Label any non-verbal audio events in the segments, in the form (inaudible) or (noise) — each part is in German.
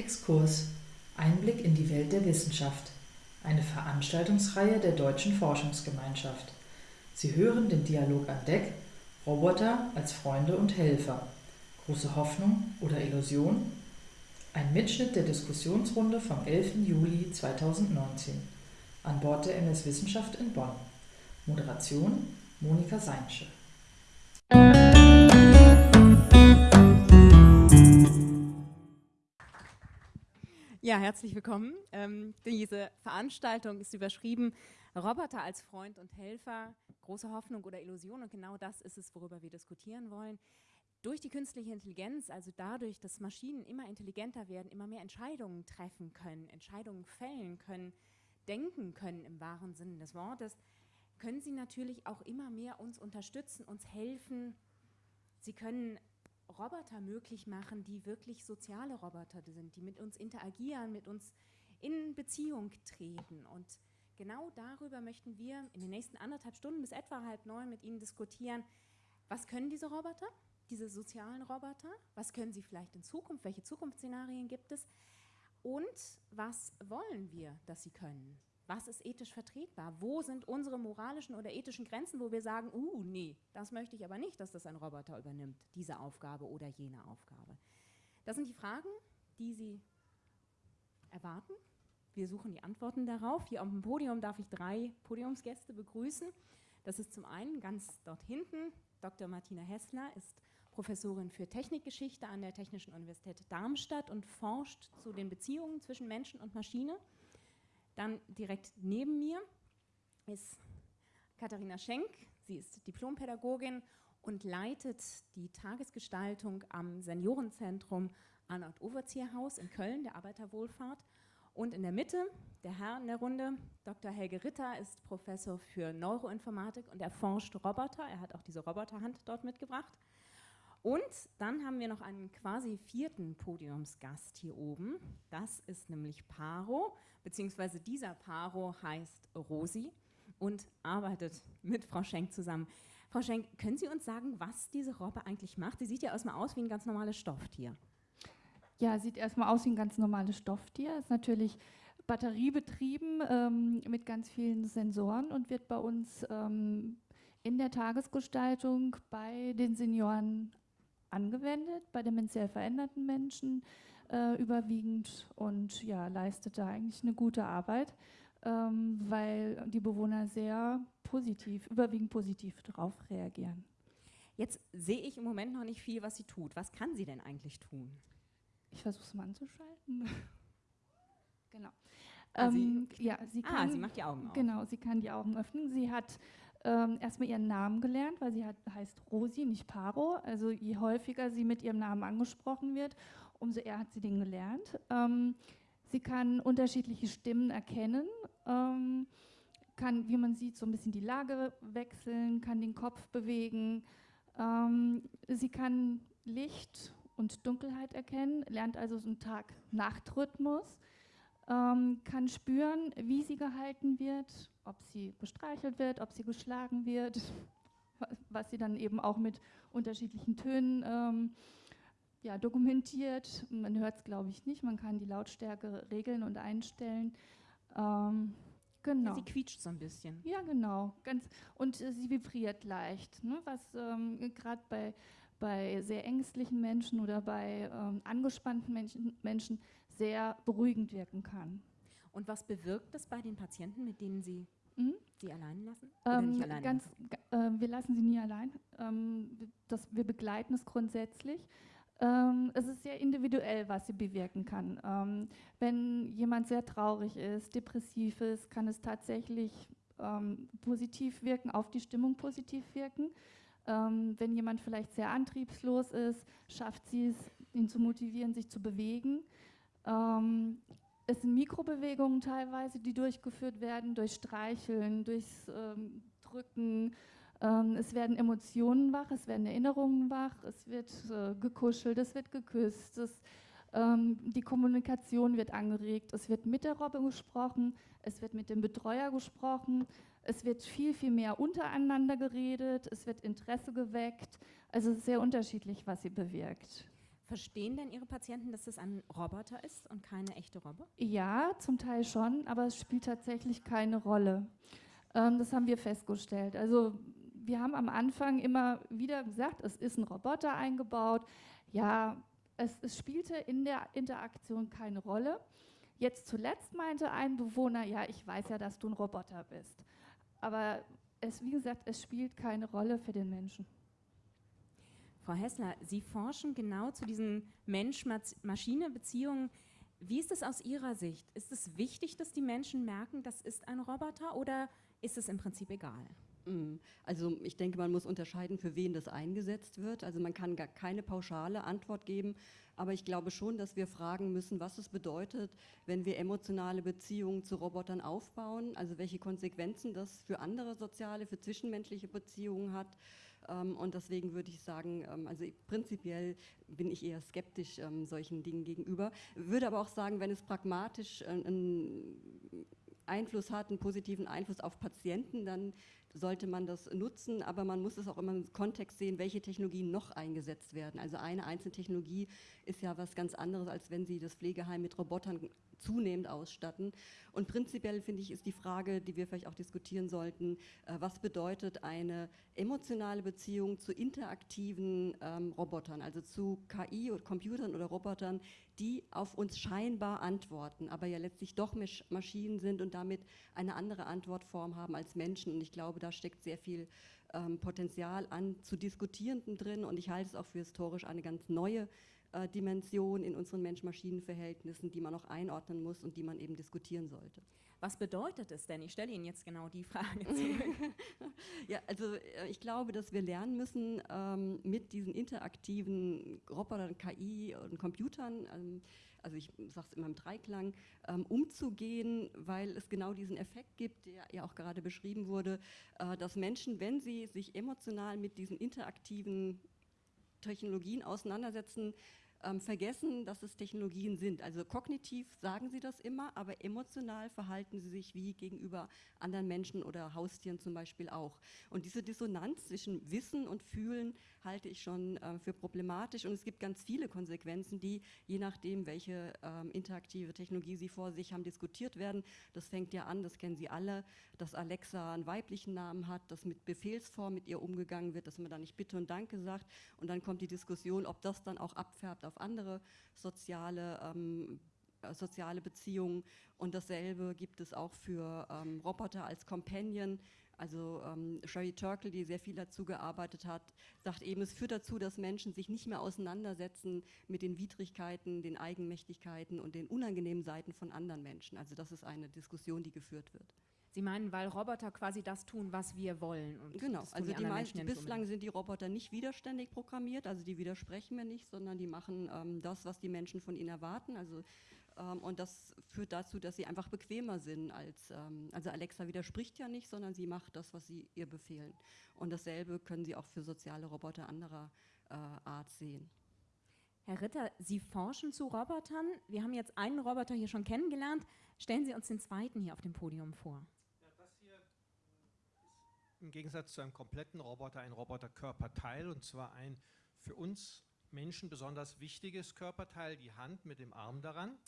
Exkurs Einblick in die Welt der Wissenschaft. Eine Veranstaltungsreihe der Deutschen Forschungsgemeinschaft. Sie hören den Dialog an Deck Roboter als Freunde und Helfer. Große Hoffnung oder Illusion? Ein Mitschnitt der Diskussionsrunde vom 11. Juli 2019. An Bord der MS Wissenschaft in Bonn. Moderation Monika Seinsche. Ja, herzlich willkommen. Ähm, diese Veranstaltung ist überschrieben Roboter als Freund und Helfer, große Hoffnung oder Illusion und genau das ist es, worüber wir diskutieren wollen. Durch die künstliche Intelligenz, also dadurch, dass Maschinen immer intelligenter werden, immer mehr Entscheidungen treffen können, Entscheidungen fällen können, denken können im wahren Sinne des Wortes, können sie natürlich auch immer mehr uns unterstützen, uns helfen. Sie können Roboter möglich machen, die wirklich soziale Roboter sind, die mit uns interagieren, mit uns in Beziehung treten. Und genau darüber möchten wir in den nächsten anderthalb Stunden bis etwa halb neun mit Ihnen diskutieren. Was können diese Roboter, diese sozialen Roboter? Was können sie vielleicht in Zukunft? Welche Zukunftsszenarien gibt es? Und was wollen wir, dass sie können? Was ist ethisch vertretbar? Wo sind unsere moralischen oder ethischen Grenzen, wo wir sagen, uh, nee, das möchte ich aber nicht, dass das ein Roboter übernimmt, diese Aufgabe oder jene Aufgabe. Das sind die Fragen, die Sie erwarten. Wir suchen die Antworten darauf. Hier auf dem Podium darf ich drei Podiumsgäste begrüßen. Das ist zum einen ganz dort hinten Dr. Martina Hessler, ist Professorin für Technikgeschichte an der Technischen Universität Darmstadt und forscht zu den Beziehungen zwischen Menschen und Maschine. Dann direkt neben mir ist Katharina Schenk. Sie ist Diplompädagogin und leitet die Tagesgestaltung am Seniorenzentrum Arnold-Overzieher-Haus in Köln, der Arbeiterwohlfahrt. Und in der Mitte, der Herr in der Runde, Dr. Helge Ritter, ist Professor für Neuroinformatik und erforscht Roboter. Er hat auch diese Roboterhand dort mitgebracht. Und dann haben wir noch einen quasi vierten Podiumsgast hier oben. Das ist nämlich Paro, beziehungsweise dieser Paro heißt Rosi und arbeitet mit Frau Schenk zusammen. Frau Schenk, können Sie uns sagen, was diese Robbe eigentlich macht? Sie sieht ja erstmal aus wie ein ganz normales Stofftier. Ja, sieht erstmal aus wie ein ganz normales Stofftier. Ist natürlich batteriebetrieben ähm, mit ganz vielen Sensoren und wird bei uns ähm, in der Tagesgestaltung bei den Senioren angewendet, bei dementiell veränderten Menschen äh, überwiegend und ja, leistet da eigentlich eine gute Arbeit, ähm, weil die Bewohner sehr positiv, überwiegend positiv darauf reagieren. Jetzt sehe ich im Moment noch nicht viel, was sie tut. Was kann sie denn eigentlich tun? Ich versuche es mal anzuschalten. (laughs) genau. Ah, ähm, sie, ja, sie ah, kann, ah, sie macht die Augen auf. Genau, sie kann die Augen öffnen. Sie hat ähm, erstmal ihren Namen gelernt, weil sie hat, heißt Rosi, nicht Paro. Also je häufiger sie mit ihrem Namen angesprochen wird, umso eher hat sie den gelernt. Ähm, sie kann unterschiedliche Stimmen erkennen, ähm, kann, wie man sieht, so ein bisschen die Lage wechseln, kann den Kopf bewegen. Ähm, sie kann Licht und Dunkelheit erkennen, lernt also so einen Tag-Nacht-Rhythmus, ähm, kann spüren, wie sie gehalten wird, ob sie bestreichelt wird, ob sie geschlagen wird, (laughs) was sie dann eben auch mit unterschiedlichen Tönen ähm, ja, dokumentiert. Man hört es, glaube ich, nicht. Man kann die Lautstärke regeln und einstellen. Ähm, genau. Ja, sie quietscht so ein bisschen. Ja, genau. Ganz, und äh, sie vibriert leicht, ne, was ähm, gerade bei, bei sehr ängstlichen Menschen oder bei ähm, angespannten Menschen, Menschen sehr beruhigend wirken kann. Und was bewirkt das bei den Patienten, mit denen Sie Mhm. Sie allein lassen? Ähm, alleine ganz, äh, wir lassen sie nie allein. Ähm, das, wir begleiten es grundsätzlich. Ähm, es ist sehr individuell, was sie bewirken kann. Ähm, wenn jemand sehr traurig ist, depressiv ist, kann es tatsächlich ähm, positiv wirken, auf die Stimmung positiv wirken. Ähm, wenn jemand vielleicht sehr antriebslos ist, schafft sie es, ihn zu motivieren, sich zu bewegen. Ähm, es sind Mikrobewegungen teilweise, die durchgeführt werden, durch Streicheln, durchs ähm, Drücken. Ähm, es werden Emotionen wach, es werden Erinnerungen wach, es wird äh, gekuschelt, es wird geküsst, es, ähm, die Kommunikation wird angeregt, es wird mit der Robbe gesprochen, es wird mit dem Betreuer gesprochen, es wird viel, viel mehr untereinander geredet, es wird Interesse geweckt. Also es ist sehr unterschiedlich, was sie bewirkt. Verstehen denn Ihre Patienten, dass das ein Roboter ist und keine echte Robbe? Ja, zum Teil schon, aber es spielt tatsächlich keine Rolle. Ähm, das haben wir festgestellt. Also wir haben am Anfang immer wieder gesagt, es ist ein Roboter eingebaut. Ja, es, es spielte in der Interaktion keine Rolle. Jetzt zuletzt meinte ein Bewohner, ja, ich weiß ja, dass du ein Roboter bist. Aber es, wie gesagt, es spielt keine Rolle für den Menschen. Frau Hessler, Sie forschen genau zu diesen Mensch-Maschine-Beziehungen. Wie ist es aus Ihrer Sicht? Ist es wichtig, dass die Menschen merken, das ist ein Roboter oder ist es im Prinzip egal? Mm, also ich denke, man muss unterscheiden, für wen das eingesetzt wird. Also man kann gar keine pauschale Antwort geben, aber ich glaube schon, dass wir fragen müssen, was es bedeutet, wenn wir emotionale Beziehungen zu Robotern aufbauen, also welche Konsequenzen das für andere soziale, für zwischenmenschliche Beziehungen hat. Ähm, und deswegen würde ich sagen, ähm, also prinzipiell bin ich eher skeptisch ähm, solchen Dingen gegenüber. Würde aber auch sagen, wenn es pragmatisch äh, einen Einfluss hat, einen positiven Einfluss auf Patienten, dann sollte man das nutzen, aber man muss es auch immer im Kontext sehen, welche Technologien noch eingesetzt werden. Also eine einzelne Technologie ist ja was ganz anderes, als wenn Sie das Pflegeheim mit Robotern zunehmend ausstatten. Und prinzipiell finde ich, ist die Frage, die wir vielleicht auch diskutieren sollten, äh, was bedeutet eine emotionale Beziehung zu interaktiven ähm, Robotern, also zu KI oder Computern oder Robotern, die auf uns scheinbar antworten, aber ja letztlich doch Maschinen sind und damit eine andere Antwortform haben als Menschen. Und ich glaube, da steckt sehr viel ähm, Potenzial an zu Diskutierenden drin und ich halte es auch für historisch eine ganz neue äh, Dimension in unseren Mensch-Maschinen-Verhältnissen, die man noch einordnen muss und die man eben diskutieren sollte. Was bedeutet es denn? Ich stelle Ihnen jetzt genau die Frage (laughs) zurück. ja, also äh, ich glaube, dass wir lernen müssen, ähm, mit diesen interaktiven Robotern, KI und Computern, ähm, also ich sage es immer im Dreiklang, ähm, umzugehen, weil es genau diesen Effekt gibt, der ja auch gerade beschrieben wurde, äh, dass Menschen, wenn sie sich emotional mit diesen interaktiven Technologien auseinandersetzen, ähm, vergessen, dass es Technologien sind. Also kognitiv sagen sie das immer, aber emotional verhalten sie sich wie gegenüber anderen Menschen oder Haustieren zum Beispiel auch. Und diese Dissonanz zwischen Wissen und Fühlen halte ich schon äh, für problematisch und es gibt ganz viele Konsequenzen, die je nachdem, welche ähm, interaktive Technologie Sie vor sich haben, diskutiert werden. Das fängt ja an, das kennen Sie alle, dass Alexa einen weiblichen Namen hat, dass mit Befehlsform mit ihr umgegangen wird, dass man da nicht Bitte und Danke sagt und dann kommt die Diskussion, ob das dann auch abfärbt auf andere soziale ähm, äh, soziale Beziehungen und dasselbe gibt es auch für ähm, Roboter als Companion. Also ähm, Sherry Turkle, die sehr viel dazu gearbeitet hat, sagt eben, es führt dazu, dass Menschen sich nicht mehr auseinandersetzen mit den Widrigkeiten, den Eigenmächtigkeiten und den unangenehmen Seiten von anderen Menschen. Also das ist eine Diskussion, die geführt wird. Sie meinen, weil Roboter quasi das tun, was wir wollen. genau, also die, meisten, bislang sind die Roboter nicht widerständig programmiert, also die widersprechen mir nicht, sondern die machen ähm, das, was die Menschen von ihnen erwarten. Also und das führt dazu, dass sie einfach bequemer sind als, ähm, also Alexa widerspricht ja nicht, sondern sie macht das, was sie ihr befehlen. Und dasselbe können Sie auch für soziale Roboter anderer äh, Art sehen. Herr Ritter, Sie forschen zu Robotern. Wir haben jetzt einen Roboter hier schon kennengelernt. Stellen Sie uns den zweiten hier auf dem Podium vor. im Gegensatz zu einem kompletten Roboter ein Roboterkörperteil und zwar ein für uns Menschen besonders wichtiges Körperteil, die Hand mit dem Arm daran.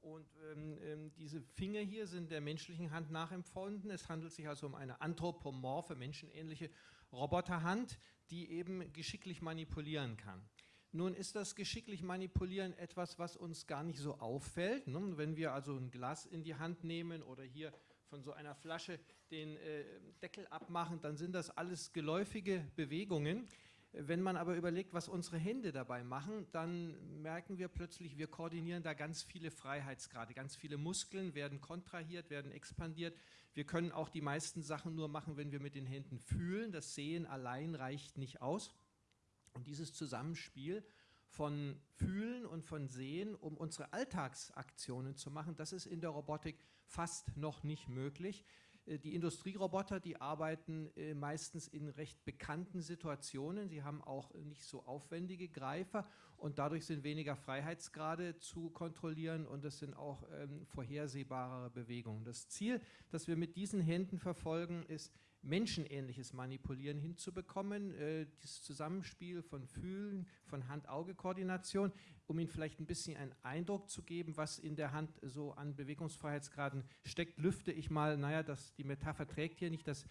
Und ähm, ähm, diese Finger hier sind der menschlichen Hand nachempfunden. Es handelt sich also um eine anthropomorphe, menschenähnliche Roboterhand, die eben geschicklich manipulieren kann. Nun ist das geschicklich manipulieren etwas, was uns gar nicht so auffällt. Ne? Wenn wir also ein Glas in die Hand nehmen oder hier von so einer Flasche den äh, Deckel abmachen, dann sind das alles geläufige Bewegungen. Wenn man aber überlegt, was unsere Hände dabei machen, dann merken wir plötzlich, wir koordinieren da ganz viele Freiheitsgrade, ganz viele Muskeln werden kontrahiert, werden expandiert. Wir können auch die meisten Sachen nur machen, wenn wir mit den Händen fühlen. Das Sehen allein reicht nicht aus. Und dieses Zusammenspiel von Fühlen und von Sehen, um unsere Alltagsaktionen zu machen, das ist in der Robotik fast noch nicht möglich. Äh, die Industrieroboter, die arbeiten äh, meistens in recht bekannten Situationen. Sie haben auch nicht so aufwendige Greifer und dadurch sind weniger Freiheitsgrade zu kontrollieren und es sind auch ähm, vorhersehbare Bewegungen. Das Ziel, das wir mit diesen Händen verfolgen, ist menschenähnliches Manipulieren hinzubekommen, äh, dieses Zusammenspiel von Fühlen, von Hand-Auge-Koordination, um Ihnen vielleicht ein bisschen einen Eindruck zu geben, was in der Hand so an Bewegungsfreiheitsgraden steckt, lüfte ich mal, naja, das, die Metapher trägt hier nicht das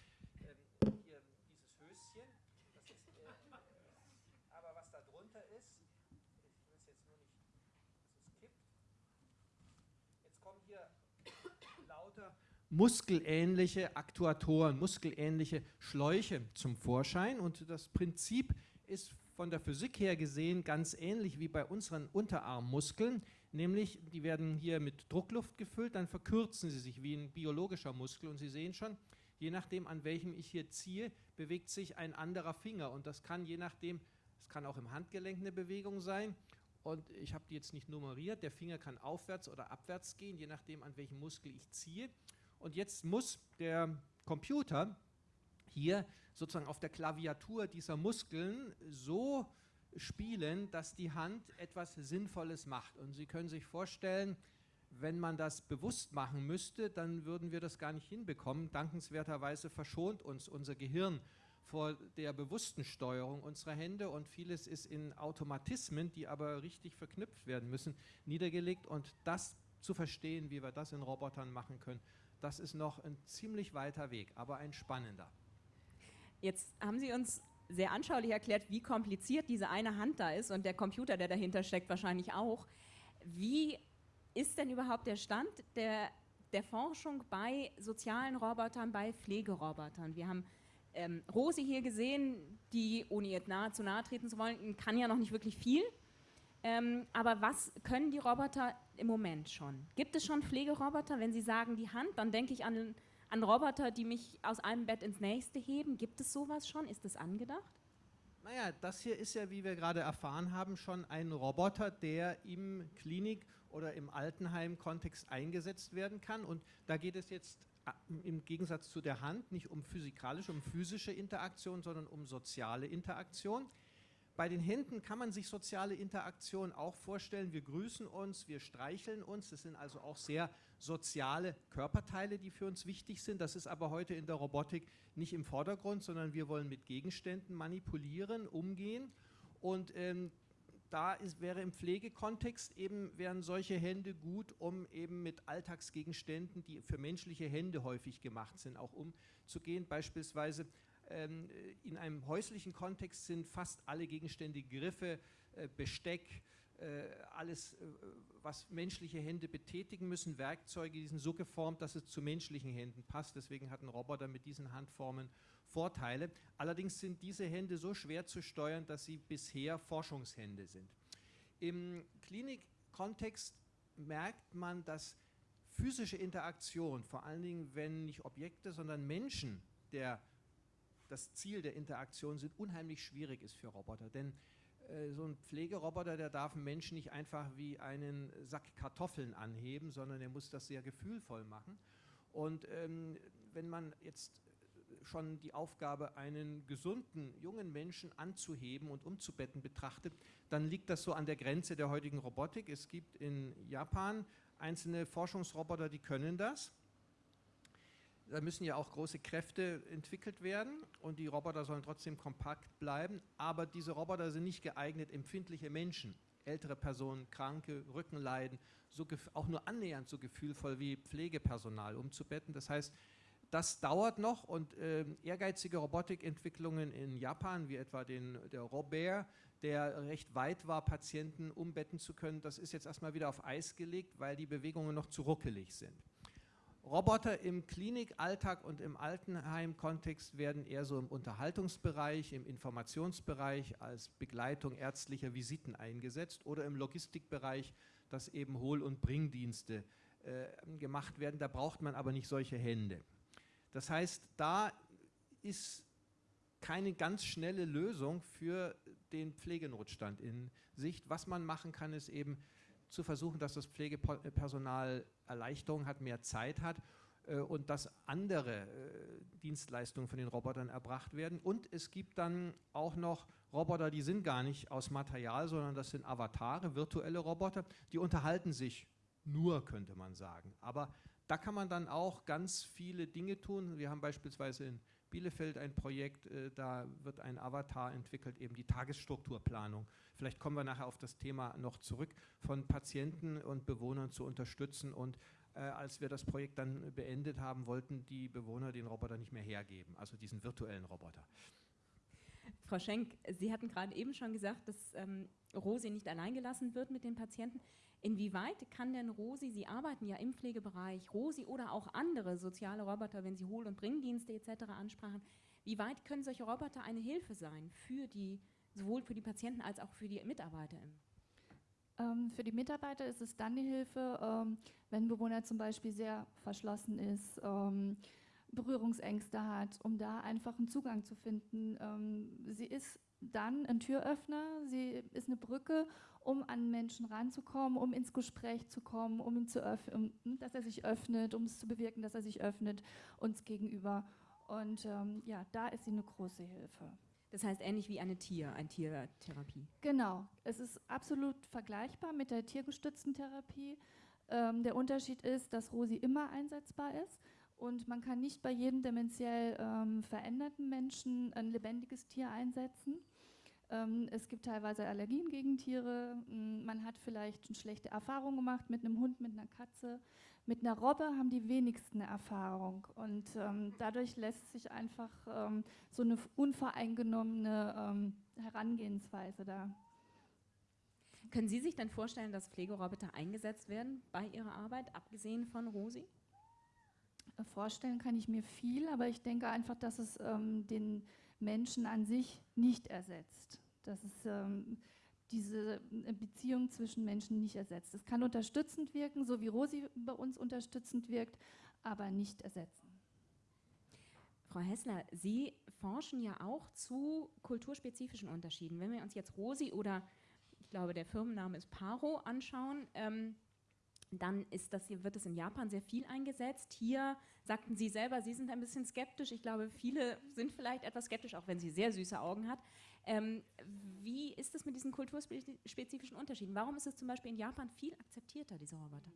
muskelähnliche Aktuatoren, muskelähnliche Schläuche zum Vorschein. Und das Prinzip ist von der Physik her gesehen ganz ähnlich wie bei unseren Unterarmmuskeln, nämlich die werden hier mit Druckluft gefüllt, dann verkürzen sie sich wie ein biologischer Muskel und Sie sehen schon, je nachdem an welchem ich hier ziehe, bewegt sich ein anderer Finger und das kann je nachdem, es kann auch im Handgelenk eine Bewegung sein und ich habe die jetzt nicht nummeriert, der Finger kann aufwärts oder abwärts gehen, je nachdem an welchem Muskel ich ziehe. Und jetzt muss der Computer hier sozusagen auf der Klaviatur dieser Muskeln so spielen, dass die Hand etwas Sinnvolles macht. Und Sie können sich vorstellen, wenn man das bewusst machen müsste, dann würden wir das gar nicht hinbekommen. Dankenswerterweise verschont uns unser Gehirn vor der bewussten Steuerung unserer Hände und vieles ist in Automatismen, die aber richtig verknüpft werden müssen, niedergelegt. Und das zu verstehen, wie wir das in Robotern machen können, das ist noch ein ziemlich weiter Weg, aber ein spannender. Jetzt haben Sie uns sehr anschaulich erklärt, wie kompliziert diese eine Hand da ist und der Computer, der dahinter steckt, wahrscheinlich auch. Wie ist denn überhaupt der Stand der, der Forschung bei sozialen Robotern, bei Pflegerobotern? Wir haben ähm, Rosi hier gesehen, die, ohne ihr nahe zu nahe treten zu wollen, kann ja noch nicht wirklich viel. Ähm, aber was können die Roboter im Moment schon? Gibt es schon Pflegeroboter? Wenn Sie sagen die Hand, dann denke ich an, an Roboter, die mich aus einem Bett ins nächste heben. Gibt es sowas schon? Ist das angedacht? Naja, das hier ist ja, wie wir gerade erfahren haben, schon ein Roboter, der im Klinik- oder im Altenheim-Kontext eingesetzt werden kann. Und da geht es jetzt äh, im Gegensatz zu der Hand nicht um physikalische, um physische Interaktion, sondern um soziale Interaktion. Bei den Händen kann man sich soziale Interaktion auch vorstellen. Wir grüßen uns, wir streicheln uns. Das sind also auch sehr soziale Körperteile, die für uns wichtig sind. Das ist aber heute in der Robotik nicht im Vordergrund, sondern wir wollen mit Gegenständen manipulieren, umgehen. Und ähm, da ist, wäre im Pflegekontext eben, wären solche Hände gut, um eben mit Alltagsgegenständen, die für menschliche Hände häufig gemacht sind, auch umzugehen. Beispielsweise ähm, in einem häuslichen Kontext sind fast alle Gegenstände Griffe, äh, Besteck, alles, äh, was menschliche Hände betätigen müssen, Werkzeuge, die sind so geformt, dass es zu menschlichen Händen passt. Deswegen hat ein Roboter mit diesen Handformen Vorteile. Allerdings sind diese Hände so schwer zu steuern, dass sie bisher Forschungshände sind. Im Klinikkontext merkt man, dass physische Interaktion, vor allen Dingen wenn nicht Objekte, sondern Menschen der das Ziel der Interaktion sind, unheimlich schwierig ist für Roboter. Denn äh, so ein Pflegeroboter, der darf einen Menschen nicht einfach wie einen Sack Kartoffeln anheben, sondern er muss das sehr gefühlvoll machen. Und ähm, wenn man jetzt schon die Aufgabe, einen gesunden, jungen Menschen anzuheben und umzubetten betrachtet, dann liegt das so an der Grenze der heutigen Robotik. Es gibt in Japan einzelne Forschungsroboter, die können das da müssen ja auch große Kräfte entwickelt werden und die Roboter sollen trotzdem kompakt bleiben, aber diese Roboter sind nicht geeignet, empfindliche Menschen, ältere Personen, Kranke, Rückenleiden, so auch nur annähernd so gefühlvoll wie Pflegepersonal umzubetten. Das heißt, das dauert noch und äh, ehrgeizige Robotikentwicklungen in Japan, wie etwa den, der Robert, der recht weit war, Patienten umbetten zu können, das ist jetzt erstmal wieder auf Eis gelegt, weil die Bewegungen noch zu ruckelig sind. Roboter im Klinikalltag und im Altenheim-Kontext werden eher so im Unterhaltungsbereich, im Informationsbereich als Begleitung ärztlicher Visiten eingesetzt oder im Logistikbereich, dass eben Hohl- und Bringdienste äh, gemacht werden. Da braucht man aber nicht solche Hände. Das heißt, da ist keine ganz schnelle Lösung für den Pflegenotstand in Sicht. Was man machen kann, ist eben zu versuchen, dass das Pflegepersonal Erleichterung hat, mehr Zeit hat äh, und dass andere äh, Dienstleistungen von den Robotern erbracht werden. Und es gibt dann auch noch Roboter, die sind gar nicht aus Material, sondern das sind Avatare, virtuelle Roboter, die unterhalten sich nur, könnte man sagen. Aber da kann man dann auch ganz viele Dinge tun. Wir haben beispielsweise in Bielefeld ein Projekt, äh, da wird ein Avatar entwickelt, eben die Tagesstrukturplanung. Vielleicht kommen wir nachher auf das Thema noch zurück, von Patienten und Bewohnern zu unterstützen. Und äh, als wir das Projekt dann beendet haben, wollten die Bewohner den Roboter nicht mehr hergeben, also diesen virtuellen Roboter. Frau Schenk, Sie hatten gerade eben schon gesagt, dass ähm, Rosi nicht alleingelassen wird mit den Patienten. Inwieweit kann denn Rosi, Sie arbeiten ja im Pflegebereich, Rosi oder auch andere soziale Roboter, wenn Sie Hohl- und Bringdienste etc. ansprachen, wie weit können solche Roboter eine Hilfe sein für die, sowohl für die Patienten als auch für die Mitarbeiter? Ähm, für die Mitarbeiter ist es dann eine Hilfe, ähm, wenn ein Bewohner zum Beispiel sehr verschlossen ist, ähm, Berührungsängste hat, um da einfach einen Zugang zu finden. Sie ist dann ein Türöffner, sie ist eine Brücke, um an Menschen ranzukommen, um ins Gespräch zu kommen, um ihn zu öffnen, um, dass er sich öffnet, um es zu bewirken, dass er sich öffnet uns gegenüber. Und ähm, ja, da ist sie eine große Hilfe. Das heißt ähnlich wie eine Tier, eine Tiertherapie. Genau, es ist absolut vergleichbar mit der tiergestützten Therapie. Ähm, der Unterschied ist, dass Rosi immer einsetzbar ist und man kann nicht bei jedem dementiell ähm, veränderten Menschen ein lebendiges Tier einsetzen. Ähm, es gibt teilweise Allergien gegen Tiere. Man hat vielleicht eine schlechte Erfahrung gemacht mit einem Hund, mit einer Katze. Mit einer Robbe haben die wenigsten Erfahrung. Und ähm, dadurch lässt sich einfach ähm, so eine unvoreingenommene ähm, Herangehensweise da. Können Sie sich denn vorstellen, dass Pflegeroboter eingesetzt werden bei Ihrer Arbeit, abgesehen von Rosi? Vorstellen kann ich mir viel, aber ich denke einfach, dass es ähm, den Menschen an sich nicht ersetzt. Dass es ähm, diese äh, Beziehung zwischen Menschen nicht ersetzt. Es kann unterstützend wirken, so wie Rosi bei uns unterstützend wirkt, aber nicht ersetzen. Frau Hessler, Sie forschen ja auch zu kulturspezifischen Unterschieden. Wenn wir uns jetzt Rosi oder ich glaube, der Firmenname ist Paro anschauen, ähm, dann ist das, wird es in Japan sehr viel eingesetzt. Hier sagten Sie selber, Sie sind ein bisschen skeptisch. Ich glaube, viele sind vielleicht etwas skeptisch, auch wenn sie sehr süße Augen hat. Ähm, wie ist es mit diesen kulturspezifischen Unterschieden? Warum ist es zum Beispiel in Japan viel akzeptierter, diese Roboter?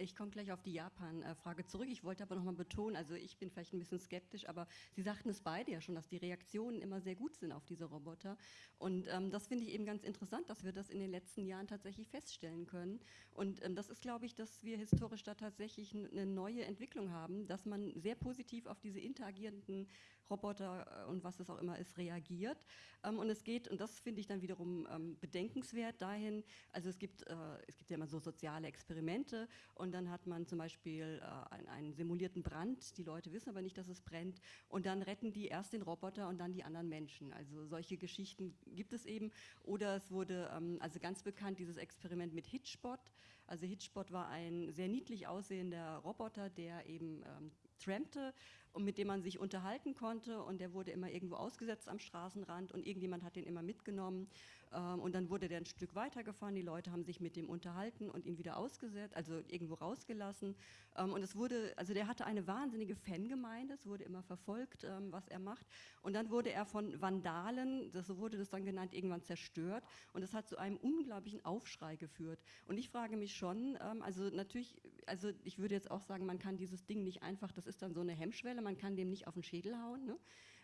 Ich komme gleich auf die Japan-Frage zurück. Ich wollte aber noch mal betonen, also ich bin vielleicht ein bisschen skeptisch, aber Sie sagten es beide ja schon, dass die Reaktionen immer sehr gut sind auf diese Roboter. Und ähm, das finde ich eben ganz interessant, dass wir das in den letzten Jahren tatsächlich feststellen können. Und ähm, das ist, glaube ich, dass wir historisch da tatsächlich eine neue Entwicklung haben, dass man sehr positiv auf diese interagierenden Roboter äh, und was es auch immer ist, reagiert. Ähm, und es geht, und das finde ich dann wiederum ähm, bedenkenswert dahin, also es gibt, äh, es gibt ja immer so soziale Experimente und dann hat man zum Beispiel äh, einen, simulierten Brand, die Leute wissen aber nicht, dass es brennt und dann retten die erst den Roboter und dann die anderen Menschen. Also solche Geschichten gibt es eben. Oder es wurde, ähm, also ganz bekannt, dieses Experiment mit Hitchbot. Also Hitchbot war ein sehr niedlich aussehender Roboter, der eben ähm, trampte und mit dem man sich unterhalten konnte. Und der wurde immer irgendwo ausgesetzt am Straßenrand und irgendjemand hat den immer mitgenommen. Ähm, und dann wurde der ein Stück weitergefahren, die Leute haben sich mit dem unterhalten und ihn wieder ausgesetzt, also irgendwo rausgelassen. Ähm, und es wurde, also der hatte eine wahnsinnige Fangemeinde, es wurde immer verfolgt, ähm, was er macht. Und dann wurde er von Vandalen, das, so wurde das dann genannt, irgendwann zerstört. Und das hat zu einem unglaublichen Aufschrei geführt. Und ich frage mich schon, ähm, also natürlich, also ich würde jetzt auch sagen, man kann dieses Ding nicht einfach, das ist dann so eine Hemmschwelle, man kann dem nicht auf den Schädel hauen, ne?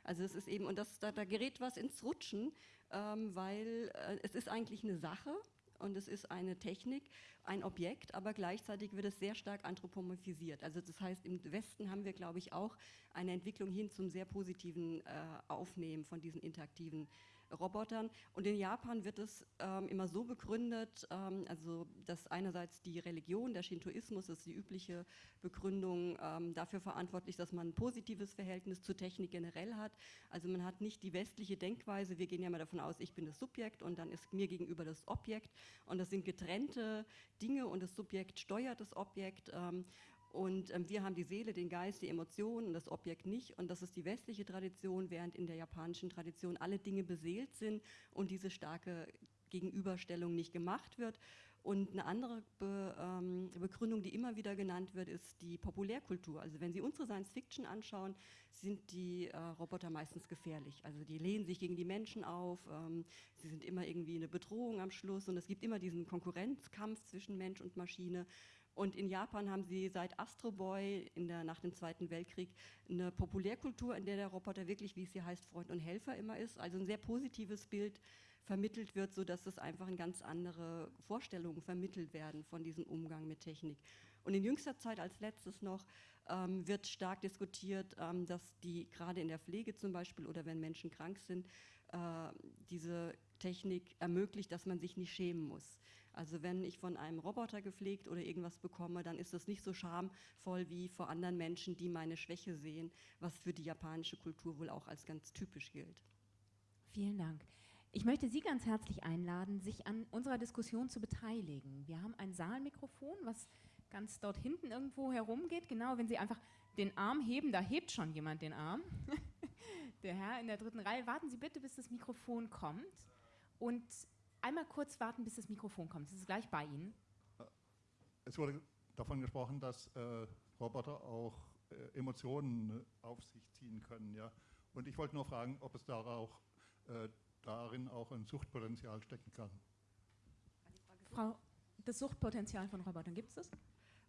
Also es ist eben, und das, da, da gerät was ins Rutschen, ähm, weil äh, es ist eigentlich eine Sache und es ist eine Technik, ein Objekt, aber gleichzeitig wird es sehr stark anthropomorphisiert. Also das heißt, im Westen haben wir, glaube ich, auch eine Entwicklung hin zum sehr positiven äh, Aufnehmen von diesen interaktiven Robotern. Und in Japan wird es ähm, immer so begründet, ähm, also dass einerseits die Religion, der Shintoismus ist die übliche Begründung ähm, dafür verantwortlich, dass man ein positives Verhältnis zur Technik generell hat. Also man hat nicht die westliche Denkweise, wir gehen ja mal davon aus, ich bin das Subjekt und dann ist mir gegenüber das Objekt und das sind getrennte Dinge und das Subjekt steuert das Objekt. Und ähm, wir haben die Seele, den Geist, die Emotionen und das Objekt nicht. Und das ist die westliche Tradition, während in der japanischen Tradition alle Dinge beseelt sind und diese starke Gegenüberstellung nicht gemacht wird. Und eine andere Be, ähm, Begründung, die immer wieder genannt wird, ist die Populärkultur. Also wenn Sie unsere Science Fiction anschauen, sind die äh, Roboter meistens gefährlich. Also die lehnen sich gegen die Menschen auf, ähm, sie sind immer irgendwie eine Bedrohung am Schluss und es gibt immer diesen Konkurrenzkampf zwischen Mensch und Maschine. Und in Japan haben sie seit Astro Boy der, nach dem Zweiten Weltkrieg eine Populärkultur, in der der Roboter wirklich, wie es hier heißt, Freund und Helfer immer ist. Also ein sehr positives Bild vermittelt wird, sodass es einfach in ganz andere Vorstellungen vermittelt werden von diesem Umgang mit Technik. Und in jüngster Zeit als letztes noch ähm, wird stark diskutiert, ähm, dass die gerade in der Pflege zum Beispiel oder wenn Menschen krank sind, äh, diese Technik ermöglicht, dass man sich nicht schämen muss. Also wenn ich von einem Roboter gepflegt oder irgendwas bekomme, dann ist das nicht so schamvoll wie vor anderen Menschen, die meine Schwäche sehen, was für die japanische Kultur wohl auch als ganz typisch gilt. Vielen Dank. Ich möchte Sie ganz herzlich einladen, sich an unserer Diskussion zu beteiligen. Wir haben ein Saalmikrofon, was ganz dort hinten irgendwo herumgeht. Genau, wenn Sie einfach den Arm heben, da hebt schon jemand den Arm. (laughs) der Herr in der dritten Reihe, warten Sie bitte, bis das Mikrofon kommt. Und einmal kurz warten, bis das Mikrofon kommt. Es ist gleich bei Ihnen. Es wurde davon gesprochen, dass äh, Roboter auch äh, Emotionen auf sich ziehen können. Ja? Und ich wollte nur fragen, ob es da auch, äh, darin auch ein Suchtpotenzial stecken kann. Frau, das Suchtpotenzial von Robotern, gibt es das?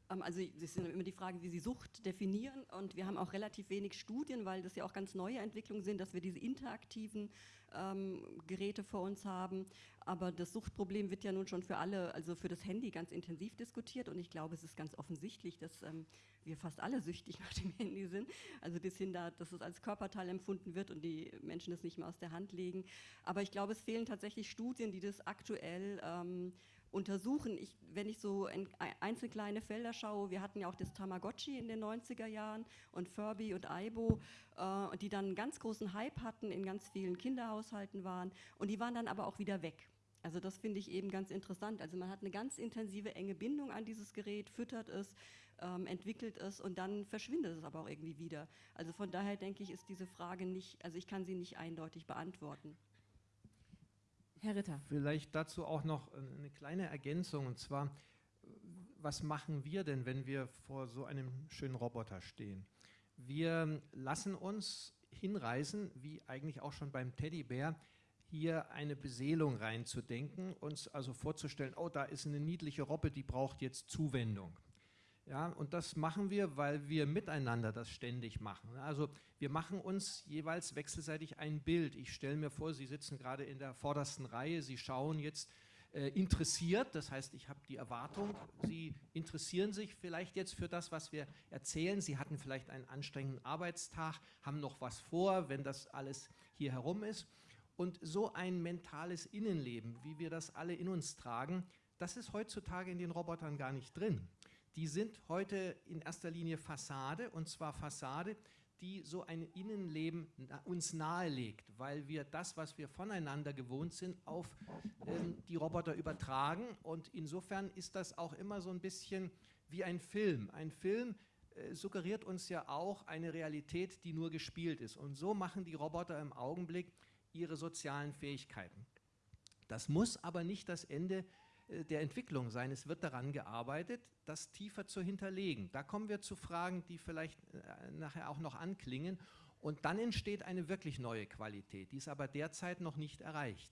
Ähm, also es ist immer die Frage, wie Sie Sucht definieren und wir haben auch relativ wenig Studien, weil das ja auch ganz neue Entwicklungen sind, dass wir diese interaktiven ähm, Geräte vor uns haben. Aber das Suchtproblem wird ja nun schon für alle, also für das Handy ganz intensiv diskutiert und ich glaube, es ist ganz offensichtlich, dass ähm, wir fast alle süchtig (laughs) nach dem Handy sind. Also bis hin da, dass es als Körperteil empfunden wird und die Menschen das nicht mehr aus der Hand legen. Aber ich glaube, es fehlen tatsächlich Studien, die das aktuell ähm, untersuchen. Ich, wenn ich so in einzelne kleine Felder schaue, wir hatten ja auch das Tamagotchi in den 90er Jahren und Furby und Aibo, äh, die dann einen ganz großen Hype hatten, in ganz vielen Kinderhaushalten waren und die waren dann aber auch wieder weg. Also das finde ich eben ganz interessant. Also man hat eine ganz intensive, enge Bindung an dieses Gerät, füttert es, ähm, entwickelt es und dann verschwindet es aber auch irgendwie wieder. Also von daher denke ich, ist diese Frage nicht, also ich kann sie nicht eindeutig beantworten. Herr Ritter. Vielleicht dazu auch noch äh, eine kleine Ergänzung und zwar, was machen wir denn, wenn wir vor so einem schönen Roboter stehen? Wir lassen uns hinreißen, wie eigentlich auch schon beim Teddybär, hier eine Beseelung reinzudenken, uns also vorzustellen, oh, da ist eine niedliche Robbe, die braucht jetzt Zuwendung. Ja, und das machen wir, weil wir miteinander das ständig machen. Also wir machen uns jeweils wechselseitig ein Bild. Ich stelle mir vor, Sie sitzen gerade in der vordersten Reihe, Sie schauen jetzt äh, interessiert, das heißt, ich habe die Erwartung, Sie interessieren sich vielleicht jetzt für das, was wir erzählen. Sie hatten vielleicht einen anstrengenden Arbeitstag, haben noch was vor, wenn das alles hier herum ist. Und so ein mentales Innenleben, wie wir das alle in uns tragen, das ist heutzutage in den Robotern gar nicht drin die sind heute in erster Linie Fassade und zwar Fassade, die so ein Innenleben uns nahelegt, weil wir das, was wir voneinander gewohnt sind, auf ähm, die Roboter übertragen und insofern ist das auch immer so ein bisschen wie ein Film. Ein Film äh, suggeriert uns ja auch eine Realität, die nur gespielt ist und so machen die Roboter im Augenblick ihre sozialen Fähigkeiten. Das muss aber nicht das Ende äh, der Entwicklung sein. Es wird daran gearbeitet, das tiefer zu hinterlegen. Da kommen wir zu Fragen, die vielleicht äh, nachher auch noch anklingen. Und dann entsteht eine wirklich neue Qualität, die ist aber derzeit noch nicht erreicht.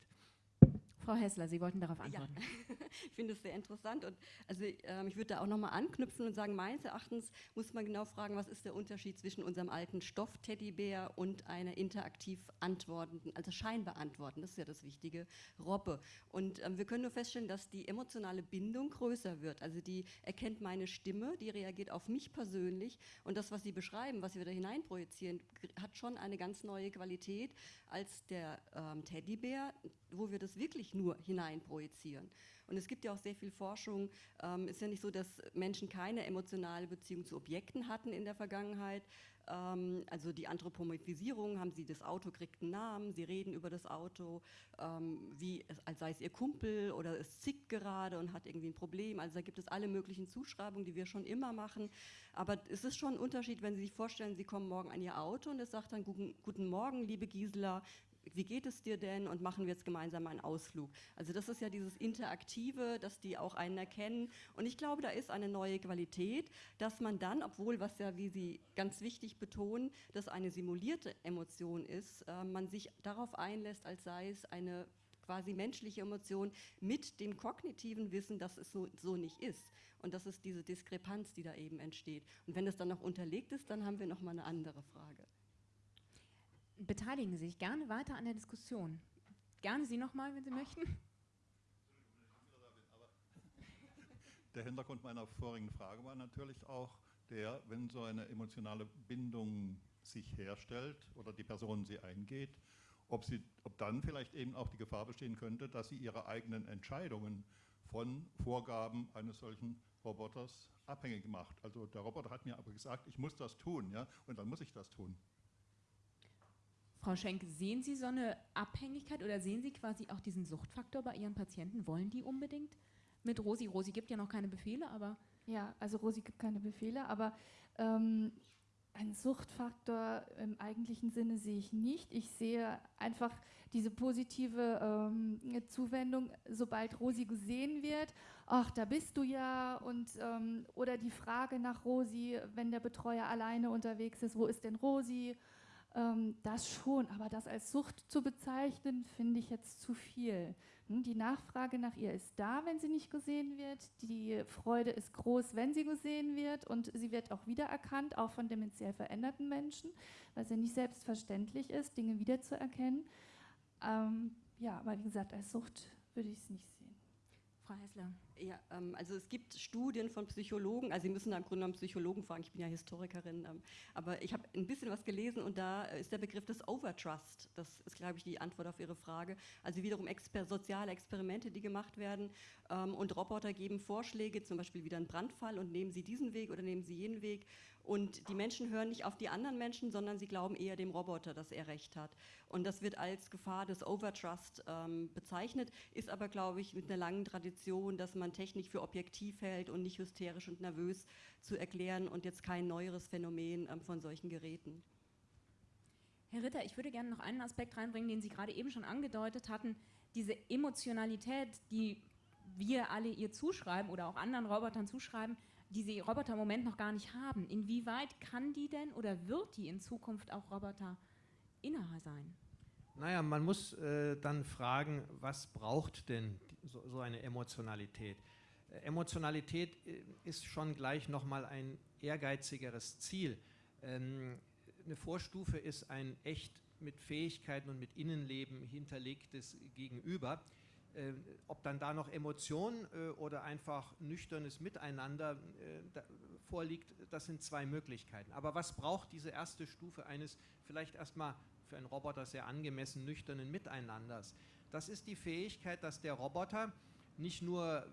Frau Hessler, Sie wollten darauf antworten. Ja. (laughs) ich finde es sehr interessant und also ähm, ich würde da auch nochmal anknüpfen und sagen, meines Erachtens muss man genau fragen, was ist der Unterschied zwischen unserem alten Stoff-Teddybär und einer interaktiv antwortenden, also scheinbar antworten, das ist ja das Wichtige, Robbe. Und ähm, wir können nur feststellen, dass die emotionale Bindung größer wird. Also die erkennt meine Stimme, die reagiert auf mich persönlich und das, was Sie beschreiben, was wir da hineinprojizieren, hat schon eine ganz neue Qualität als der ähm, Teddybär, wo wir das wirklich nur hineinprojizieren. Und es gibt ja auch sehr viel Forschung. Ähm, ist ja nicht so, dass Menschen keine emotionale Beziehung zu Objekten hatten in der Vergangenheit. Ähm, also die Anthropomorphisierung, haben sie das Auto kriegt einen Namen, sie reden über das Auto, ähm, wie als sei es ihr Kumpel oder es zickt gerade und hat irgendwie ein Problem. Also da gibt es alle möglichen Zuschreibungen, die wir schon immer machen. Aber es ist schon ein Unterschied, wenn Sie sich vorstellen, Sie kommen morgen an Ihr Auto und es sagt dann, guten, guten Morgen, liebe Gisela, wie geht es dir denn und machen wir jetzt gemeinsam einen Ausflug. Also das ist ja dieses Interaktive, dass die auch einen erkennen und ich glaube, da ist eine neue Qualität, dass man dann, obwohl, was ja, wie Sie ganz wichtig betonen, dass eine simulierte Emotion ist, äh, man sich darauf einlässt, als sei es eine quasi menschliche Emotion mit dem kognitiven Wissen, dass es so, so nicht ist. Und das ist diese Diskrepanz, die da eben entsteht. Und wenn das dann noch unterlegt ist, dann haben wir nochmal eine andere Frage. Beteiligen Sie sich gerne weiter an der Diskussion. Gerne Sie nochmal, wenn Sie möchten. Der Hintergrund meiner vorigen Frage war natürlich auch der, wenn so eine emotionale Bindung sich herstellt oder die Person sie eingeht, ob, sie, ob dann vielleicht eben auch die Gefahr bestehen könnte, dass sie ihre eigenen Entscheidungen von Vorgaben eines solchen Roboters abhängig macht. Also der Roboter hat mir aber gesagt, ich muss das tun, ja, und dann muss ich das tun. Frau Schenk, sehen Sie so eine Abhängigkeit oder sehen Sie quasi auch diesen Suchtfaktor bei Ihren Patienten? Wollen die unbedingt mit Rosi? Rosi gibt ja noch keine Befehle, aber... Ja, also Rosi gibt keine Befehle, aber ähm, einen Suchtfaktor im eigentlichen Sinne sehe ich nicht. Ich sehe einfach diese positive ähm, Zuwendung, sobald Rosi gesehen wird, ach, da bist du ja, und ähm, oder die Frage nach Rosi, wenn der Betreuer alleine unterwegs ist, wo ist denn Rosi? Ähm, das schon, aber das als Sucht zu bezeichnen, finde ich jetzt zu viel. Hm, die Nachfrage nach ihr ist da, wenn sie nicht gesehen wird. Die Freude ist groß, wenn sie gesehen wird. Und sie wird auch wiedererkannt, auch von dementiell veränderten Menschen, weil es ja nicht selbstverständlich ist, Dinge wiederzuerkennen. Ähm, ja, aber wie gesagt, als Sucht würde ich es nicht sehen. Frau Hessler. Ja, ähm, also es gibt Studien von Psychologen, also Sie müssen da im Grunde genommen Psychologen fragen, ich bin ja Historikerin, ähm, aber ich habe ein bisschen was gelesen und da ist der Begriff des Overtrust, das ist, glaube ich, die Antwort auf Ihre Frage, also wiederum exper soziale Experimente, die gemacht werden ähm, und Roboter geben Vorschläge, zum Beispiel wieder ein Brandfall und nehmen Sie diesen Weg oder nehmen Sie jenen Weg und die Menschen hören nicht auf die anderen Menschen, sondern sie glauben eher dem Roboter, dass er recht hat. Und das wird als Gefahr des Overtrust ähm, bezeichnet, ist aber, glaube ich, mit einer langen Tradition, dass man Technik für objektiv hält und nicht hysterisch und nervös zu erklären und jetzt kein neueres Phänomen ähm, von solchen Geräten. Herr Ritter, ich würde gerne noch einen Aspekt reinbringen, den Sie gerade eben schon angedeutet hatten. Diese Emotionalität, die wir alle ihr zuschreiben oder auch anderen Robotern zuschreiben, die Roboter im Moment noch gar nicht haben. Inwieweit kann die denn oder wird die in Zukunft auch Roboter innerer sein? Naja, man muss äh, dann fragen, was braucht denn so, so eine Emotionalität? Äh, Emotionalität äh, ist schon gleich nochmal ein ehrgeizigeres Ziel. Ähm, eine Vorstufe ist ein echt mit Fähigkeiten und mit Innenleben hinterlegtes Gegenüber. Äh, ob dann da noch Emotion äh, oder einfach nüchternes Miteinander äh, vorliegt, das sind zwei Möglichkeiten. Aber was braucht diese erste Stufe eines vielleicht erstmal für einen Roboter sehr angemessen nüchternen Miteinanders? Das ist die Fähigkeit, dass der Roboter nicht nur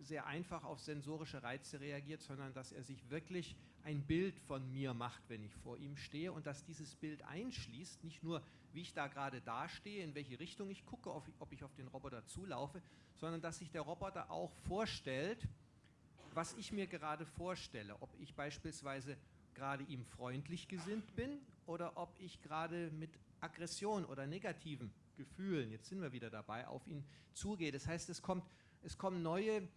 sehr einfach auf sensorische Reize reagiert, sondern dass er sich wirklich ein Bild von mir macht, wenn ich vor ihm stehe und dass dieses Bild einschließt, nicht nur wie ich da gerade dastehe, in welche Richtung ich gucke, ob ich auf den Roboter zulaufe, sondern dass sich der Roboter auch vorstellt, was ich mir gerade vorstelle, ob ich beispielsweise gerade ihm freundlich gesinnt bin oder ob ich gerade mit Aggression oder negativen Gefühlen, jetzt sind wir wieder dabei, auf ihn zugehe. Das heißt, es, kommt, es kommen neue